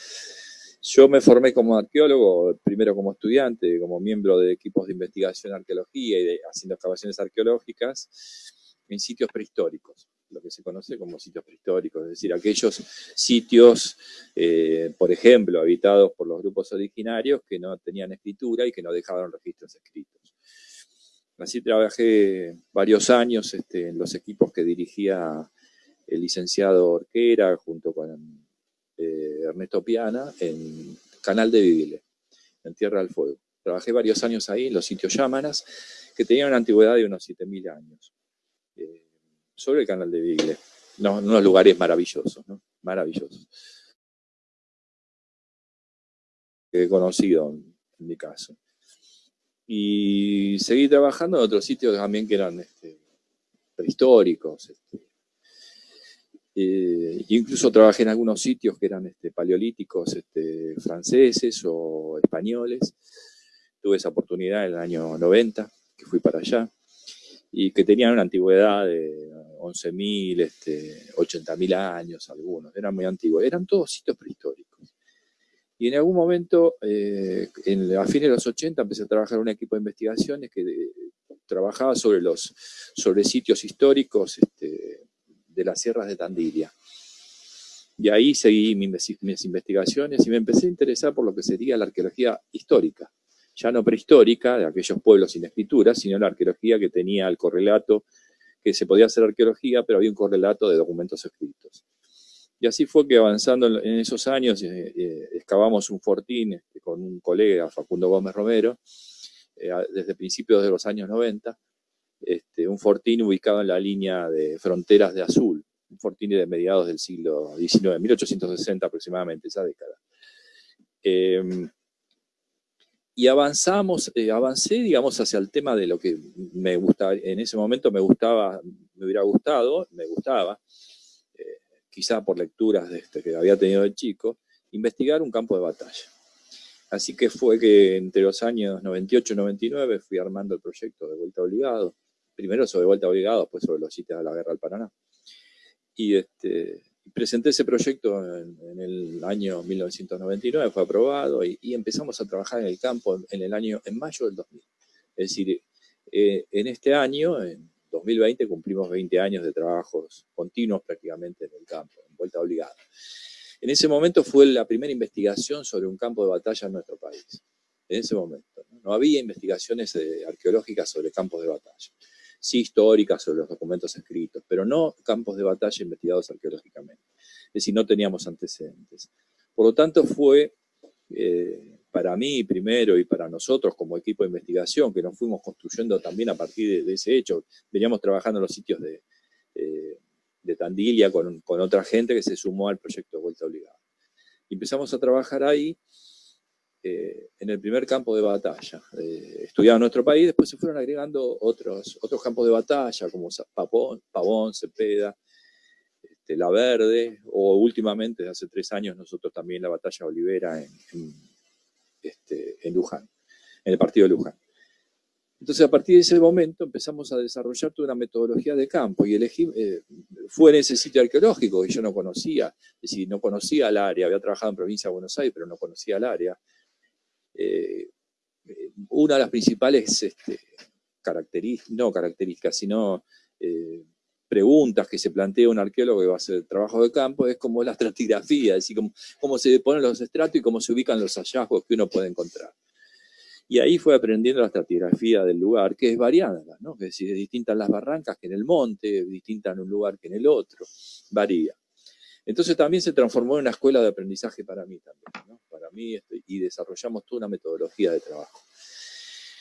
Yo me formé como arqueólogo, primero como estudiante, como miembro de equipos de investigación arqueología y haciendo excavaciones arqueológicas en sitios prehistóricos, lo que se conoce como sitios prehistóricos, es decir, aquellos sitios, eh, por ejemplo, habitados por los grupos originarios que no tenían escritura y que no dejaban registros escritos. Así trabajé varios años este, en los equipos que dirigía el licenciado Orquera junto con eh, Ernesto Piana en Canal de Vivile, en Tierra del Fuego. Trabajé varios años ahí en los sitios Yámanas, que tenían una antigüedad de unos 7.000 años, eh, sobre el Canal de Vivile. No, unos lugares maravillosos, ¿no? Maravillosos. Que he conocido en, mi caso. Y seguí trabajando en otros sitios también que eran este, prehistóricos, este, eh, incluso trabajé en algunos sitios que eran este, paleolíticos este, franceses o españoles. Tuve esa oportunidad en el año 90, que fui para allá, y que tenían una antigüedad de 11.000, este, 80.000 años algunos, eran muy antiguos, eran todos sitios prehistóricos. Y en algún momento, eh, en, a fines de los 80, empecé a trabajar en un equipo de investigaciones que eh, trabajaba sobre, los, sobre sitios históricos este, de las sierras de Tandilia. Y ahí seguí mis, investigaciones y me empecé a interesar por lo que sería la arqueología histórica, ya no prehistórica, de aquellos pueblos sin escritura, sino la arqueología que tenía el correlato, que se podía hacer arqueología, pero había un correlato de documentos escritos. Y así fue que avanzando en esos años, eh, eh, excavamos un fortín este, con un colega, Facundo Gómez Romero, eh, desde principios de los años 90, este, un fortín ubicado en la línea de fronteras de Azul, un fortín de mediados del siglo XIX, 1860 aproximadamente, esa década. Em, y avanzamos, avancé, digamos, hacia el tema de lo que me gustaba, en ese momento me gustaba, me hubiera gustado, me gustaba, quizá por lecturas de este, que había tenido de chico, investigar un campo de batalla. Así que fue que entre los años 98 y 99 fui armando el proyecto de Vuelta Obligado, primero sobre Vuelta Obligado, después sobre los sitios de la Guerra del Paraná. Y este, presenté ese proyecto en, el año 1999, fue aprobado y, empezamos a trabajar en el campo en, el año, en mayo del 2000. Es decir, eh, en este año, en 2020, cumplimos 20 años de trabajos continuos prácticamente en el campo, en Vuelta Obligada. En ese momento fue la primera investigación sobre un campo de batalla en nuestro país. En ese momento. No, había investigaciones eh, arqueológicas sobre campos de batalla sí históricas sobre los documentos escritos, pero no campos de batalla investigados arqueológicamente. Es decir, no teníamos antecedentes. Por lo tanto, fue eh, para mí primero y para nosotros como equipo de investigación, que nos fuimos construyendo también a partir de, ese hecho, veníamos trabajando en los sitios de, eh, de Tandilia con, con, otra gente que se sumó al proyecto de Vuelta Obligada. empezamos a trabajar ahí eh, en el primer campo de batalla. Eh, estudiado nuestro país, después se fueron agregando otros, otros campos de batalla, como Pavón, Pavón Cepeda, este, La Verde, o últimamente, hace tres años, nosotros también la batalla Olivera en, este, en Luján, en el partido de Luján. Entonces, a partir de ese momento empezamos a desarrollar toda una metodología de campo y elegí, eh, fue en ese sitio arqueológico que yo no conocía, es decir, no conocía el área, había trabajado en provincia de Buenos Aires, pero no conocía el área. Eh, una de las principales este, características, no características, sino eh, preguntas que se plantea un arqueólogo que va a hacer trabajo de campo, es como la estratigrafía, es decir, cómo, cómo se ponen los estratos y cómo se ubican los hallazgos que uno puede encontrar. Y ahí fue aprendiendo la estratigrafía del lugar, que es variada, ¿no? Es decir, es distinta en las barrancas que en el monte, distinta en un lugar que en el otro, varía. Entonces también se transformó en una escuela de aprendizaje para mí también, ¿no? Para mí, este, y desarrollamos toda una metodología de trabajo.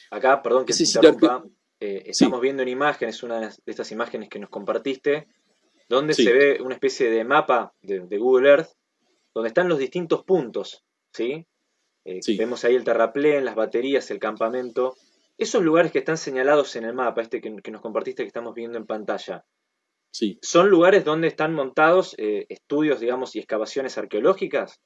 Acá, perdón que se interrumpa, eh, estamos viendo en imágenes, una de estas imágenes que nos compartiste, donde se ve una especie de mapa de, Google Earth, donde están los distintos puntos, ¿sí? Eh, vemos ahí el terraplén, las baterías, el campamento. Esos lugares que están señalados en el mapa, este que, nos compartiste que estamos viendo en pantalla, sí. ¿son lugares donde están montados eh, estudios, digamos, y excavaciones arqueológicas?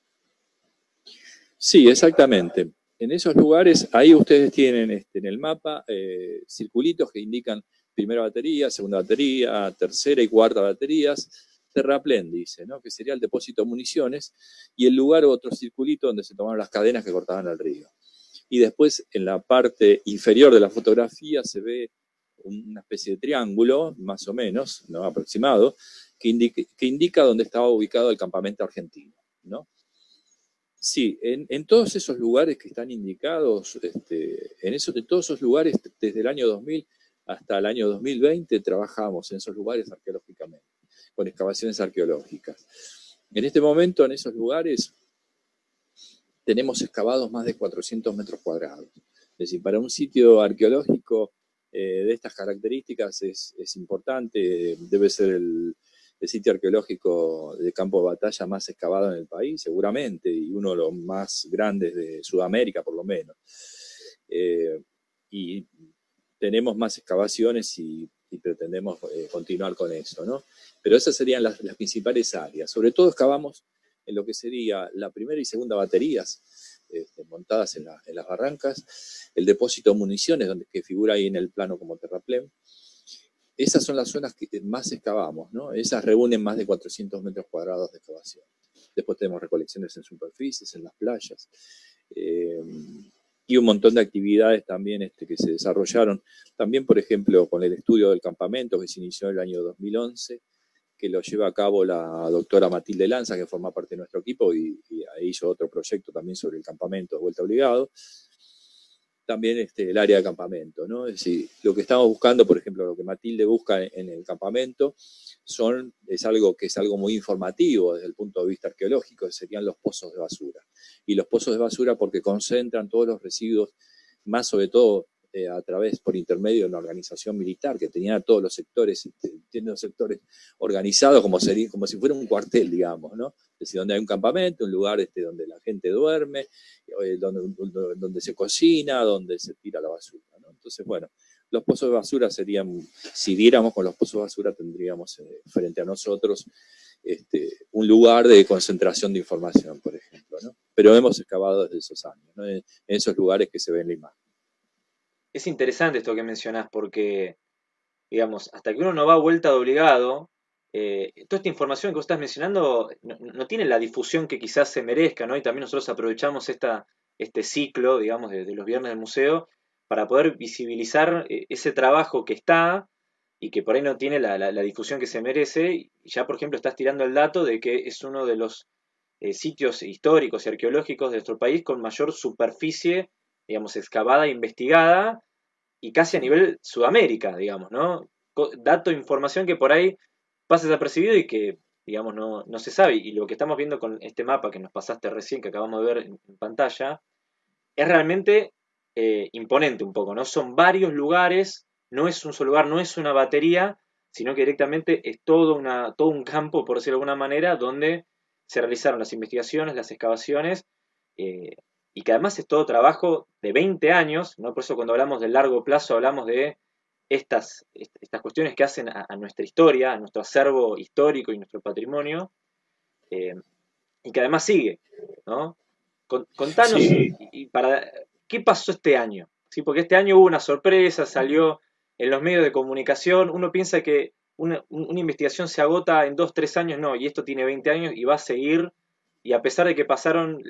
Sí, exactamente. En esos lugares, ahí ustedes tienen este, en el mapa eh, circulitos que indican primera batería, segunda batería, tercera y cuarta baterías, terraplén, dice, ¿no? que sería el depósito de municiones, y el lugar otro circulito donde se tomaron las cadenas que cortaban el río. Y después, en la parte inferior de la fotografía, se ve una especie de triángulo, más o menos, ¿no? aproximado, que indica, que indica dónde estaba ubicado el campamento argentino. ¿no? Sí, en, todos esos lugares que están indicados, este, en, esos, en todos esos lugares, desde el año 2000 hasta el año 2020, trabajamos en esos lugares arqueológicamente con excavaciones arqueológicas. En este momento, en esos lugares, tenemos excavados más de 400 metros cuadrados. Es decir, para un sitio arqueológico eh, de estas características es, importante, debe ser el, sitio arqueológico de campo de batalla más excavado en el país, seguramente, y uno de los más grandes de Sudamérica, por lo menos. Eh, y tenemos más excavaciones y, pretendemos eh, continuar con eso, ¿no? Pero esas serían las, principales áreas. Sobre todo excavamos en lo que sería la primera y segunda baterías este, montadas en, las barrancas, el depósito de municiones donde, que figura ahí en el plano como terraplén. Esas son las zonas que más excavamos, ¿no? Esas reúnen más de 400 metros cuadrados de excavación. Después tenemos recolecciones en superficies, en las playas. Eh, y un montón de actividades también este, que se desarrollaron. También, por ejemplo, con el estudio del campamento que se inició en el año 2011, que lo lleva a cabo la doctora Matilde Lanza, que forma parte de nuestro equipo, y, ahí hizo otro proyecto también sobre el campamento de vuelta obligado. También este, el área de campamento, ¿no? Es decir, lo que estamos buscando, por ejemplo, lo que Matilde busca en, el campamento, son, es algo que es algo muy informativo desde el punto de vista arqueológico, serían los pozos de basura. Y los pozos de basura porque concentran todos los residuos, más sobre todo eh, a través, por intermedio de una organización militar que tenía todos los sectores, este, tiene los sectores organizados como, sería, como si fuera un cuartel, digamos, ¿no? Es decir, donde hay un campamento, un lugar este, donde la gente duerme, eh, donde, se cocina, donde se tira la basura, ¿no? Entonces, bueno, los pozos de basura serían, si diéramos con los pozos de basura, tendríamos eh, frente a nosotros este, un lugar de concentración de información, por ejemplo, ¿no? Pero hemos excavado desde esos años, ¿no? en, esos lugares que se ven en la imagen es interesante esto que mencionás porque, digamos, hasta que uno no va a vuelta de obligado, eh, toda esta información que vos estás mencionando no, tiene la difusión que quizás se merezca, ¿no? Y también nosotros aprovechamos esta, este ciclo, digamos, de, los viernes del museo para poder visibilizar eh, ese trabajo que está y que por ahí no tiene la, difusión que se merece. Ya, por ejemplo, estás tirando el dato de que es uno de los eh, sitios históricos y arqueológicos de nuestro país con mayor superficie digamos, excavada e investigada y casi a nivel Sudamérica, digamos, ¿no? Dato, información que por ahí pasa desapercibido y que, digamos, no, no, se sabe. Y lo que estamos viendo con este mapa que nos pasaste recién, que acabamos de ver en, pantalla, es realmente eh, imponente un poco, ¿no? Son varios lugares, no es un solo lugar, no es una batería, sino que directamente es todo, una, todo un campo, por decirlo de alguna manera, donde se realizaron las investigaciones, las excavaciones, eh, y que además es todo trabajo de 20 años, ¿no? por eso cuando hablamos de largo plazo hablamos de estas, estas cuestiones que hacen a, nuestra historia, a nuestro acervo histórico y nuestro patrimonio, eh, y que además sigue. ¿no? Contanos, y, para, ¿qué pasó este año? ¿Sí? Porque este año hubo una sorpresa, salió en los medios de comunicación, uno piensa que una, una investigación se agota en dos, tres años, no, y esto tiene 20 años y va a seguir y a pesar de que pasaron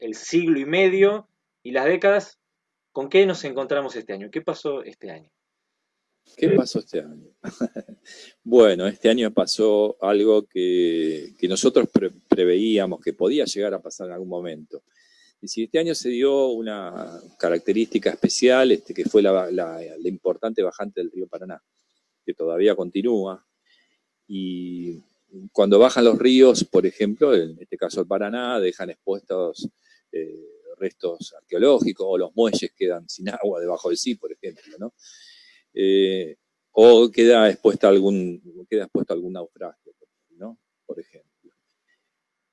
el siglo y medio y las décadas, ¿con qué nos encontramos este año? ¿Qué pasó este año? ¿Qué pasó este año? bueno, este año pasó algo que, nosotros preveíamos que podía llegar a pasar en algún momento. Y si este año se dio una característica especial, este, que fue la, la importante bajante del río Paraná, que todavía continúa, y cuando bajan los ríos, por ejemplo, en este caso el Paraná, dejan expuestos eh, restos arqueológicos o los muelles quedan sin agua debajo del sí, por ejemplo, ¿no? Eh, o queda expuesta algún, queda expuesto algún naufragio, ¿no? Por ejemplo.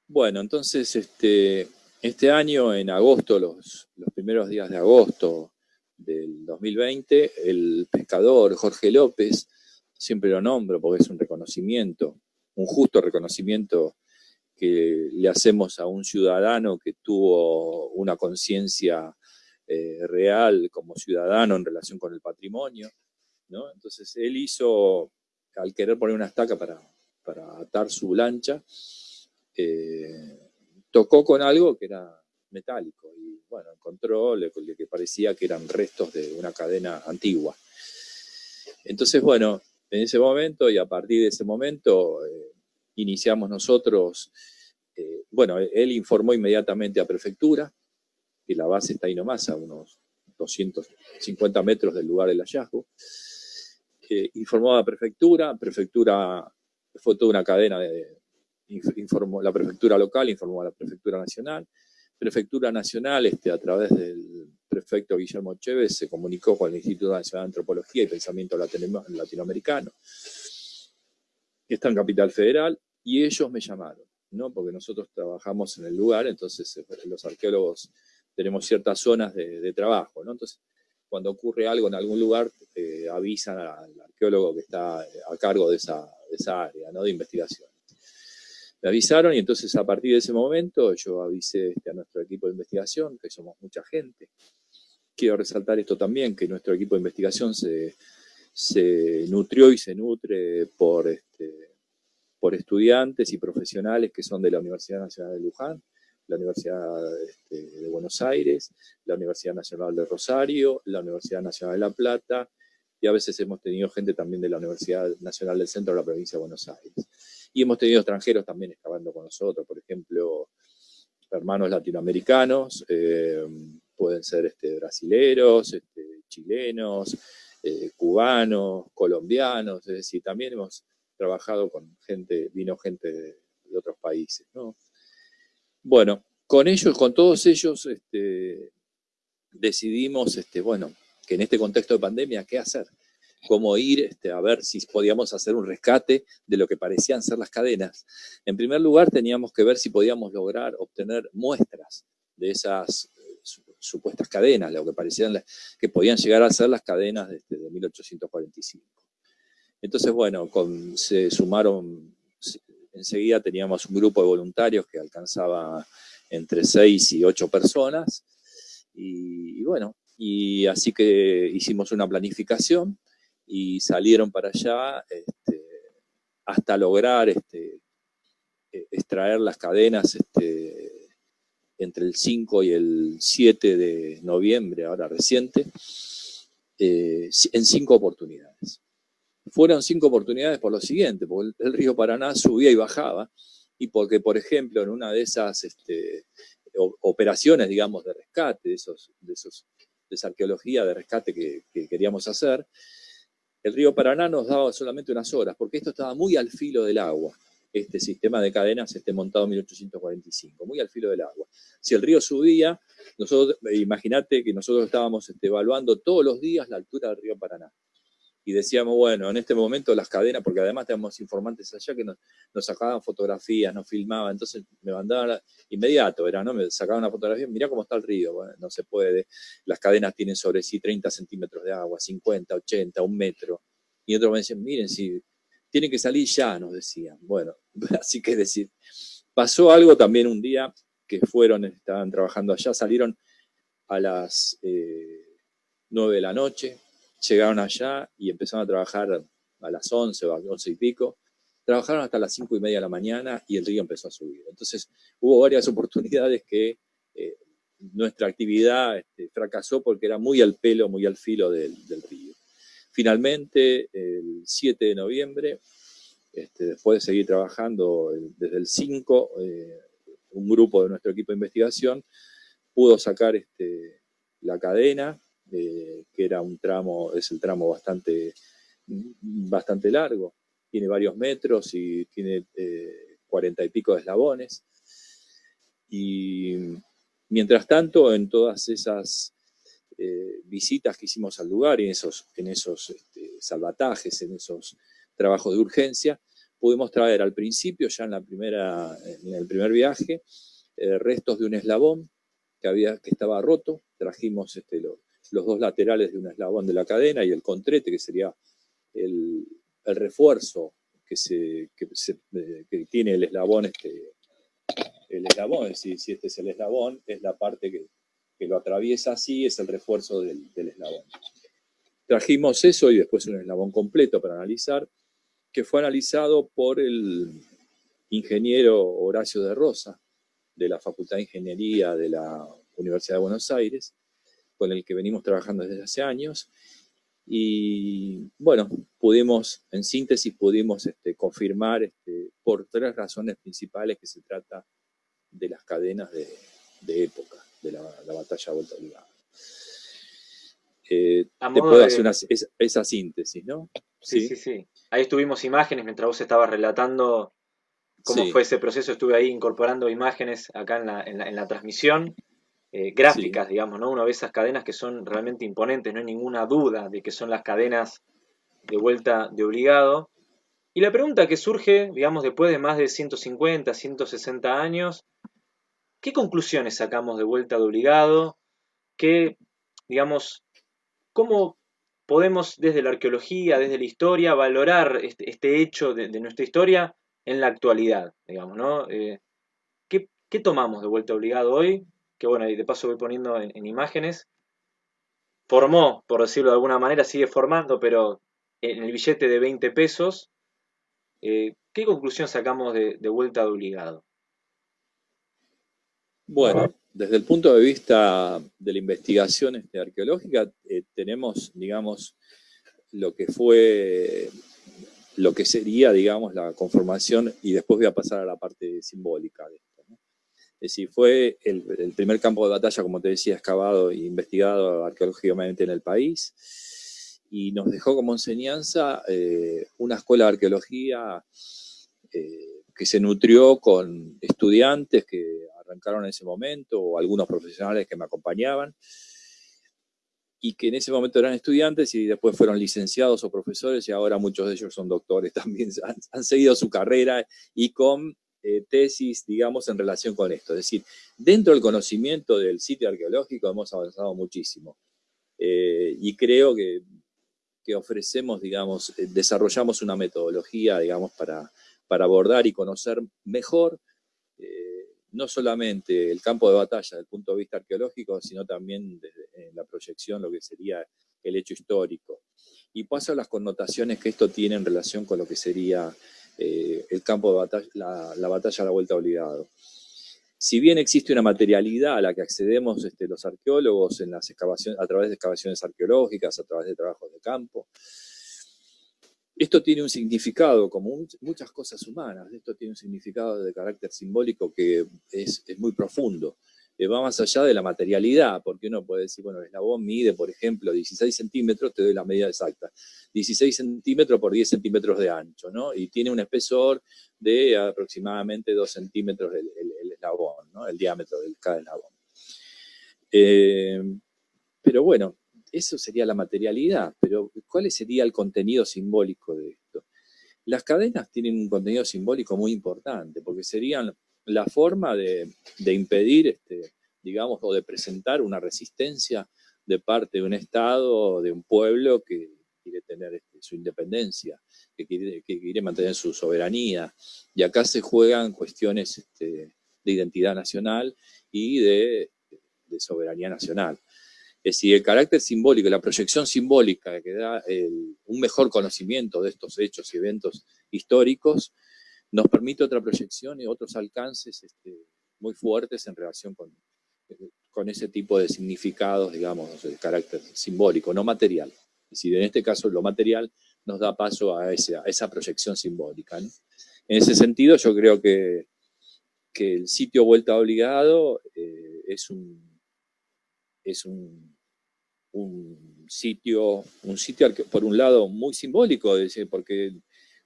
Bueno, entonces este, este año, en agosto, los, los primeros días de agosto del 2020, el pescador Jorge López, siempre lo nombro porque es un reconocimiento, un justo reconocimiento que le hacemos a un ciudadano que tuvo una conciencia eh, real como ciudadano en relación con el patrimonio. ¿no? Entonces él hizo, al querer poner una estaca para, para atar su lancha, eh, tocó con algo que era metálico y bueno, encontró lo que parecía que eran restos de una cadena antigua. Entonces, bueno, en ese momento y a partir de ese momento eh, iniciamos nosotros, eh, bueno, él informó inmediatamente a prefectura, que la base está ahí nomás, a unos 250 metros del lugar del hallazgo. Eh, informó a prefectura, prefectura fue toda una cadena de, informó, la prefectura local informó a la prefectura nacional, prefectura nacional este, a través del prefecto Guillermo Chévez se comunicó con el Instituto Nacional de Antropología y Pensamiento Latinoamericano, que está en Capital Federal, y ellos me llamaron, ¿no? porque nosotros trabajamos en el lugar, entonces eh, los arqueólogos tenemos ciertas zonas de, trabajo, ¿no? entonces cuando ocurre algo en algún lugar, eh, avisan al arqueólogo que está a cargo de esa, área ¿no? de investigación. Me avisaron y entonces a partir de ese momento yo avisé este, a nuestro equipo de investigación, que somos mucha gente, quiero resaltar esto también, que nuestro equipo de investigación se, nutrió y se nutre por, este, por estudiantes y profesionales que son de la Universidad Nacional de Luján, la Universidad este, de Buenos Aires, la Universidad Nacional de Rosario, la Universidad Nacional de La Plata, y a veces hemos tenido gente también de la Universidad Nacional del Centro de la Provincia de Buenos Aires. Y hemos tenido extranjeros también excavando con nosotros, por ejemplo, hermanos latinoamericanos, eh, pueden ser este, brasileros, este, chilenos, eh, cubanos, colombianos, es decir, también hemos trabajado con gente, vino gente de, otros países, ¿no? Bueno, con ellos, con todos ellos, este, decidimos, este, bueno, que en este contexto de pandemia, ¿qué hacer? Cómo ir este, a ver si podíamos hacer un rescate de lo que parecían ser las cadenas. En primer lugar, teníamos que ver si podíamos lograr obtener muestras de esas supuestas cadenas, lo que parecían que podían llegar a ser las cadenas de, 1845. Entonces, bueno, se sumaron, enseguida teníamos un grupo de voluntarios que alcanzaba entre 6 y 8 personas, y, bueno, y así que hicimos una planificación y salieron para allá este, hasta lograr este, e, extraer las cadenas este, entre el 5 y el 7 de noviembre, ahora reciente, eh, en cinco oportunidades. Fueron cinco oportunidades por lo siguiente, porque el, río Paraná subía y bajaba, y porque, por ejemplo, en una de esas este, operaciones, digamos, de rescate, de, esa arqueología de rescate que queríamos hacer, el río Paraná nos daba solamente unas horas, porque esto estaba muy al filo del agua este sistema de cadenas esté montado en 1845, muy al filo del agua. Si el río subía, nosotros, imagínate que nosotros estábamos este, evaluando todos los días la altura del río Paraná. Y decíamos, bueno, en este momento las cadenas, porque además teníamos informantes allá que nos, sacaban fotografías, nos filmaban, entonces me mandaban inmediato, era, ¿no? Me sacaban una fotografía, mirá cómo está el río, no se puede, las cadenas tienen sobre sí 30 centímetros de agua, 50, 80, un metro. Y otros me decían, miren, si tiene que salir ya, nos decían. Bueno, así que decir, pasó algo también un día que fueron, estaban trabajando allá, salieron a las eh, 9 de la noche, llegaron allá y empezaron a trabajar a las 11 o a las 11 y pico, trabajaron hasta las 5 y media de la mañana y el río empezó a subir. Entonces hubo varias oportunidades que eh, nuestra actividad este, fracasó porque era muy al pelo, muy al filo del río. Finalmente, el 7 de noviembre, este, después de seguir trabajando desde el 5, eh, un grupo de nuestro equipo de investigación pudo sacar este, la cadena, eh, que era un tramo, es el tramo bastante, bastante largo, tiene varios metros y tiene eh, cuarenta y pico de eslabones. Y mientras tanto, en todas esas eh, visitas que hicimos al lugar y en esos, en esos este, salvatajes, en esos trabajos de urgencia, pudimos traer al principio, ya en, la primera, en el primer viaje, eh, restos de un eslabón que, había, que estaba roto. Trajimos este, los, dos laterales de un eslabón de la cadena y el contrete, que sería el, refuerzo que, se, eh, que, tiene el eslabón. Este, el eslabón, si este es el eslabón, es la parte que, lo atraviesa así, es el refuerzo del, del eslabón. Trajimos eso y después un eslabón completo para analizar que fue analizado por el ingeniero Horacio de Rosa, de la Facultad de Ingeniería de la Universidad de Buenos Aires, con el que venimos trabajando desde hace años. Y bueno, pudimos, en síntesis, pudimos este, confirmar este, por tres razones principales que se trata de las cadenas de, época, de la, batalla Vuelta Obligada. Eh, te puedo hacer esa, síntesis, ¿no? Sí, sí, sí, Ahí estuvimos imágenes mientras vos estabas relatando cómo fue ese proceso. Estuve ahí incorporando imágenes acá en la, transmisión, eh, gráficas, digamos, ¿no? Uno ve esas cadenas que son realmente imponentes, no hay ninguna duda de que son las cadenas de vuelta de obligado. Y la pregunta que surge, digamos, después de más de 150, 160 años, ¿qué conclusiones sacamos de vuelta de obligado? ¿Qué, digamos, cómo podemos desde la arqueología, desde la historia, valorar este, este hecho de, nuestra historia en la actualidad, digamos, ¿no? Eh, ¿qué, tomamos de vuelta obligado hoy? Que bueno, y de paso voy poniendo en, imágenes. Formó, por decirlo de alguna manera, sigue formando, pero en el billete de 20 pesos, eh, ¿qué conclusión sacamos de, de vuelta de obligado? Bueno, desde el punto de vista de la investigación este, arqueológica, eh, tenemos, digamos, lo que fue, lo que sería, digamos, la conformación, y después voy a pasar a la parte simbólica de esto. Es decir, fue el, primer campo de batalla, como te decía, excavado e investigado arqueológicamente en el país, y nos dejó como enseñanza eh, una escuela de arqueología eh, que se nutrió con estudiantes que arrancaron en ese momento, o algunos profesionales que me acompañaban, y que en ese momento eran estudiantes y después fueron licenciados o profesores, y ahora muchos de ellos son doctores también, han, seguido su carrera y con eh, tesis, digamos, en relación con esto. Es decir, dentro del conocimiento del sitio arqueológico hemos avanzado muchísimo. Eh, y creo que, ofrecemos, digamos, eh, desarrollamos una metodología, digamos, para, para abordar y conocer mejor no solamente el campo de batalla desde el punto de vista arqueológico, sino también desde la proyección, lo que sería el hecho histórico. Y paso a las connotaciones que esto tiene en relación con lo que sería eh, el campo de batalla, la, batalla a la vuelta obligado. Si bien existe una materialidad a la que accedemos este, los arqueólogos en las excavaciones, a través de excavaciones arqueológicas, a través de trabajos de campo, esto tiene un significado, como muchas cosas humanas, esto tiene un significado de carácter simbólico que es, muy profundo. Eh, va más allá de la materialidad, porque uno puede decir, bueno, el eslabón mide, por ejemplo, 16 centímetros, te doy la medida exacta, 16 centímetros por 10 centímetros de ancho, ¿no? Y tiene un espesor de aproximadamente 2 centímetros el, eslabón, ¿no? El diámetro de cada eslabón. Eh, pero bueno, eso sería la materialidad, pero ¿cuál sería el contenido simbólico de esto? Las cadenas tienen un contenido simbólico muy importante, porque serían la forma de, impedir, este, digamos, o de presentar una resistencia de parte de un Estado, de un pueblo que quiere tener este, su independencia, que quiere, mantener su soberanía. Y acá se juegan cuestiones este, de identidad nacional y de soberanía nacional. Es decir, el carácter simbólico, la proyección simbólica que da un mejor conocimiento de estos hechos y eventos históricos, nos permite otra proyección y otros alcances este, muy fuertes en relación con, con ese tipo de significados, digamos, de carácter simbólico, no material. Es decir, en este caso lo material nos da paso a, esa proyección simbólica. En ese sentido yo creo que, que el sitio Vuelta Obligado eh, es un, es un, un, sitio, un sitio por un lado muy simbólico, porque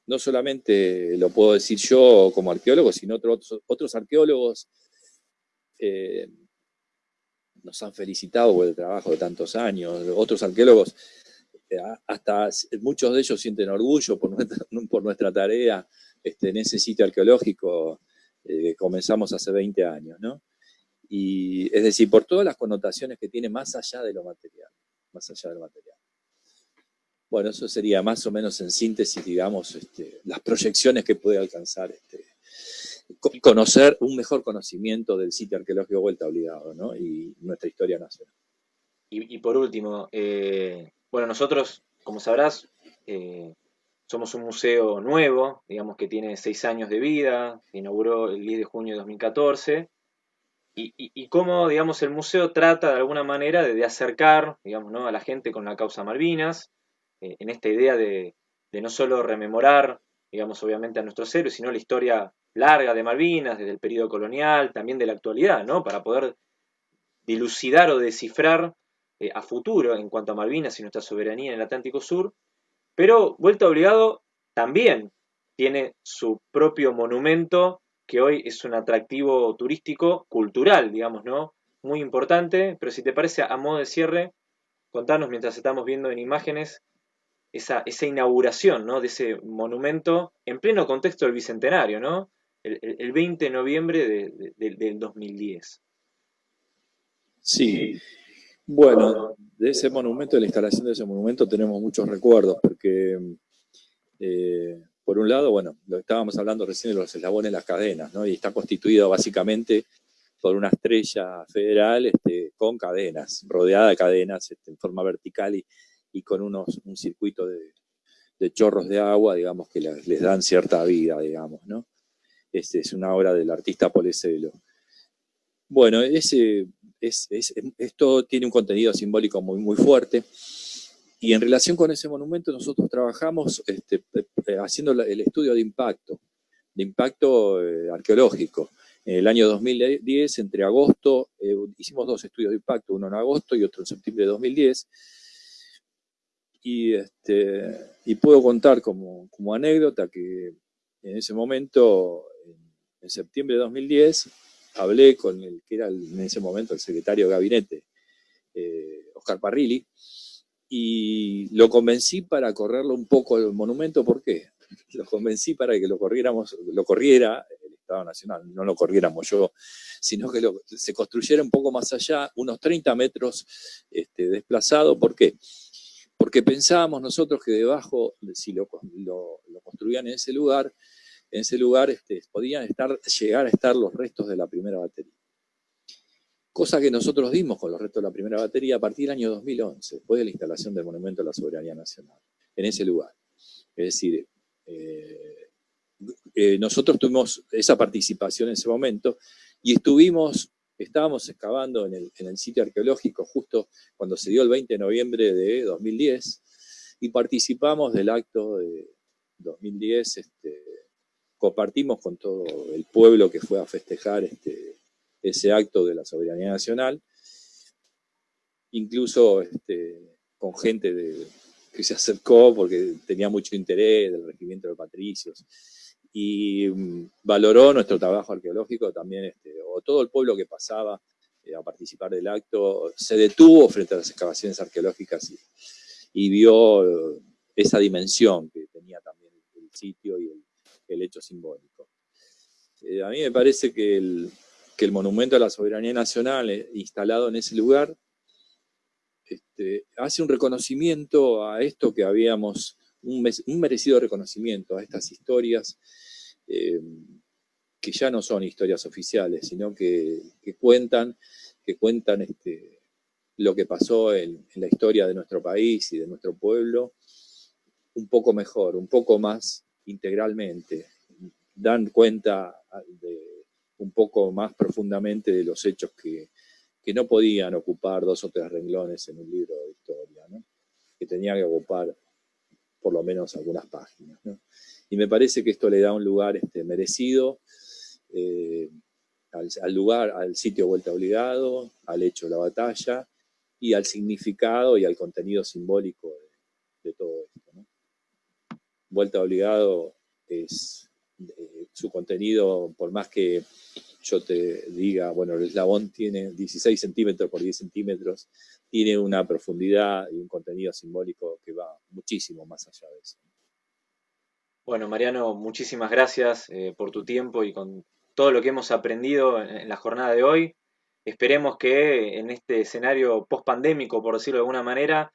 no solamente lo puedo decir yo como arqueólogo, sino otros, otros arqueólogos eh, nos han felicitado por el trabajo de tantos años, otros arqueólogos, eh, hasta muchos de ellos sienten orgullo por nuestra, tarea este, en ese sitio arqueológico eh, que comenzamos hace 20 años, ¿no? Y es decir, por todas las connotaciones que tiene más allá de lo material, más allá del material. Bueno, eso sería más o menos en síntesis, digamos, este, las proyecciones que puede alcanzar este, conocer un mejor conocimiento del sitio arqueológico Vuelta Obligado, ¿no? Y nuestra historia nacional. Y, por último, eh, bueno, nosotros, como sabrás, eh, somos un museo nuevo, digamos que tiene seis años de vida, inauguró el 10 de junio de 2014, y, cómo, digamos, el museo trata de alguna manera de, acercar, digamos, ¿no? a la gente con la causa Malvinas, eh, en esta idea de, no solo rememorar, digamos, obviamente a nuestros héroes, sino la historia larga de Malvinas, desde el periodo colonial, también de la actualidad, ¿no? Para poder dilucidar o descifrar eh, a futuro en cuanto a Malvinas y nuestra soberanía en el Atlántico Sur. Pero, vuelta obligado, también tiene su propio monumento, que hoy es un atractivo turístico, cultural, digamos, ¿no? Muy importante, pero si te parece, a modo de cierre, contanos mientras estamos viendo en imágenes esa, esa inauguración ¿no? de ese monumento en pleno contexto del Bicentenario, ¿no? el, 20 de noviembre del 2010. Sí, bueno, de ese monumento, de la instalación de ese monumento tenemos muchos recuerdos, porque eh, por un lado, bueno, lo estábamos hablando recién de los eslabones las cadenas, ¿no? Y está constituido básicamente por una estrella federal este, con cadenas, rodeada de cadenas este, en forma vertical y, con unos, un circuito de, chorros de agua, digamos, que les, dan cierta vida, digamos, ¿no? Este, es una obra del artista Poleselo. Bueno, ese, es, esto tiene un contenido simbólico muy, muy fuerte, y en relación con ese monumento nosotros trabajamos este, eh, haciendo el estudio de impacto, de impacto eh, arqueológico. En el año 2010, entre agosto, eh, hicimos dos estudios de impacto, uno en agosto y otro en septiembre de 2010, y, este, y puedo contar como, anécdota que en ese momento, en, septiembre de 2010, hablé con el que era en ese momento el secretario de gabinete, Oscar Parrilli, y lo convencí para correrlo un poco el monumento, ¿por qué? Lo convencí para que lo corriéramos, lo corriera el Estado Nacional, no lo corriéramos yo, sino que se construyera un poco más allá, unos 30 metros este, desplazado, ¿por qué? porque pensábamos nosotros que debajo, si lo, construían en ese lugar, en ese lugar este, podían estar, llegar a estar los restos de la primera batería. Cosa que nosotros dimos con los restos de la primera batería a partir del año 2011, después de la instalación del Monumento a la Soberanía Nacional, en ese lugar. Es decir, eh, eh, nosotros tuvimos esa participación en ese momento y estuvimos Estábamos excavando en el, sitio arqueológico justo cuando se dio el 20 de noviembre de 2010 y participamos del acto de 2010, este, compartimos con todo el pueblo que fue a festejar este, ese acto de la soberanía nacional, incluso este, con gente que se acercó porque tenía mucho interés del regimiento de patricios y mm, valoró nuestro trabajo arqueológico también, este, o todo el pueblo que pasaba eh, a participar del acto, se detuvo frente a las excavaciones arqueológicas y, vio eh, esa dimensión que tenía también el, sitio y el, hecho simbólico. Eh, a mí me parece que el, monumento a la soberanía nacional instalado en ese lugar este, hace un reconocimiento a esto que habíamos un, merecido reconocimiento a estas historias eh, que ya no son historias oficiales, sino que, cuentan, que cuentan este, lo que pasó en, la historia de nuestro país y de nuestro pueblo un poco mejor, un poco más integralmente, dan cuenta un poco más profundamente de los hechos que, que no podían ocupar dos o tres renglones en un libro de historia, que tenía que ocupar por lo menos algunas páginas. Y me parece que esto le da un lugar este, merecido eh, al, lugar, al sitio vuelta obligado, al hecho de la batalla y al significado y al contenido simbólico de, todo esto. Vuelta obligado es eh, su contenido, por más que yo te diga, bueno, el eslabón tiene 16 centímetros por 10 centímetros, tiene una profundidad y un contenido simbólico que va muchísimo más allá de eso. Bueno, Mariano, muchísimas gracias eh, por tu tiempo y con todo lo que hemos aprendido en, la jornada de hoy. Esperemos que en este escenario post-pandémico, por decirlo de alguna manera,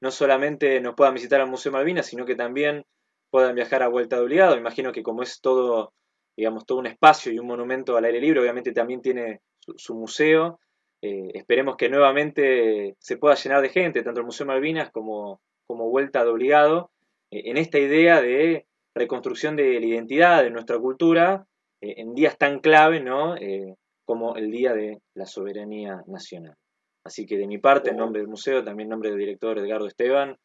no solamente nos puedan visitar al Museo Malvinas, sino que también puedan viajar a vuelta de obligado. Imagino que como es todo, digamos, todo un espacio y un monumento al aire libre, obviamente también tiene su, museo. Eh, esperemos que nuevamente se pueda llenar de gente, tanto el Museo Malvinas como, como vuelta de obligado, eh, en esta idea de reconstrucción de la identidad de nuestra cultura eh, en días tan clave ¿no? como el Día de la Soberanía Nacional. Así que de mi parte, en nombre del museo, también en nombre del director Edgardo Esteban,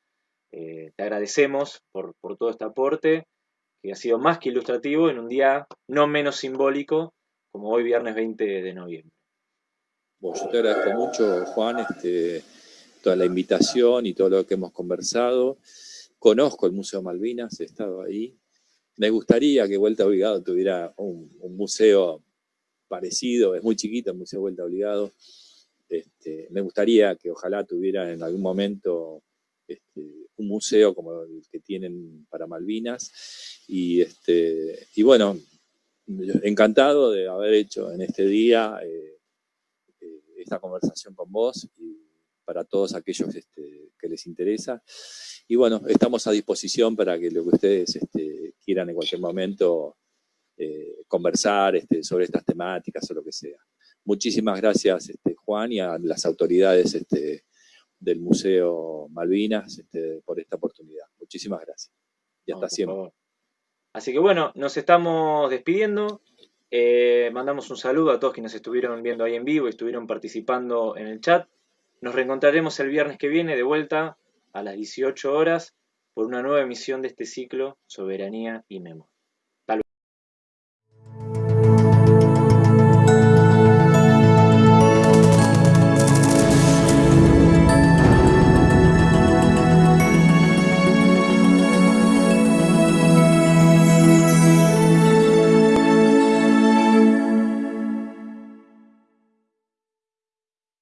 eh, te agradecemos por, todo este aporte, que ha sido más que ilustrativo en un día no menos simbólico como hoy viernes 20 de noviembre. Bueno, yo te agradezco mucho, Juan, este, toda la invitación y todo lo que hemos conversado. Conozco el Museo Malvinas, he estado ahí. Me gustaría que Vuelta Obligado tuviera un, museo parecido, es muy chiquito el Museo Vuelta Obligado. Este, me gustaría que ojalá tuviera en algún momento este, un museo como el que tienen para Malvinas. Y, este, y bueno, encantado de haber hecho en este día eh, eh, esta conversación con vos y para todos aquellos este, que les interesa. Y bueno, estamos a disposición para que lo que ustedes este, quieran en cualquier momento eh, conversar este, sobre estas temáticas o lo que sea. Muchísimas gracias, este, Juan, y a las autoridades del Museo Malvinas este, por esta oportunidad. Muchísimas gracias. Y hasta siempre. Así que bueno, nos estamos despidiendo. Eh, mandamos un saludo a todos quienes estuvieron viendo ahí en vivo y estuvieron participando en el chat. Nos reencontraremos el viernes que viene de vuelta a las 18 horas por una nueva emisión de este ciclo Soberanía y Memoria.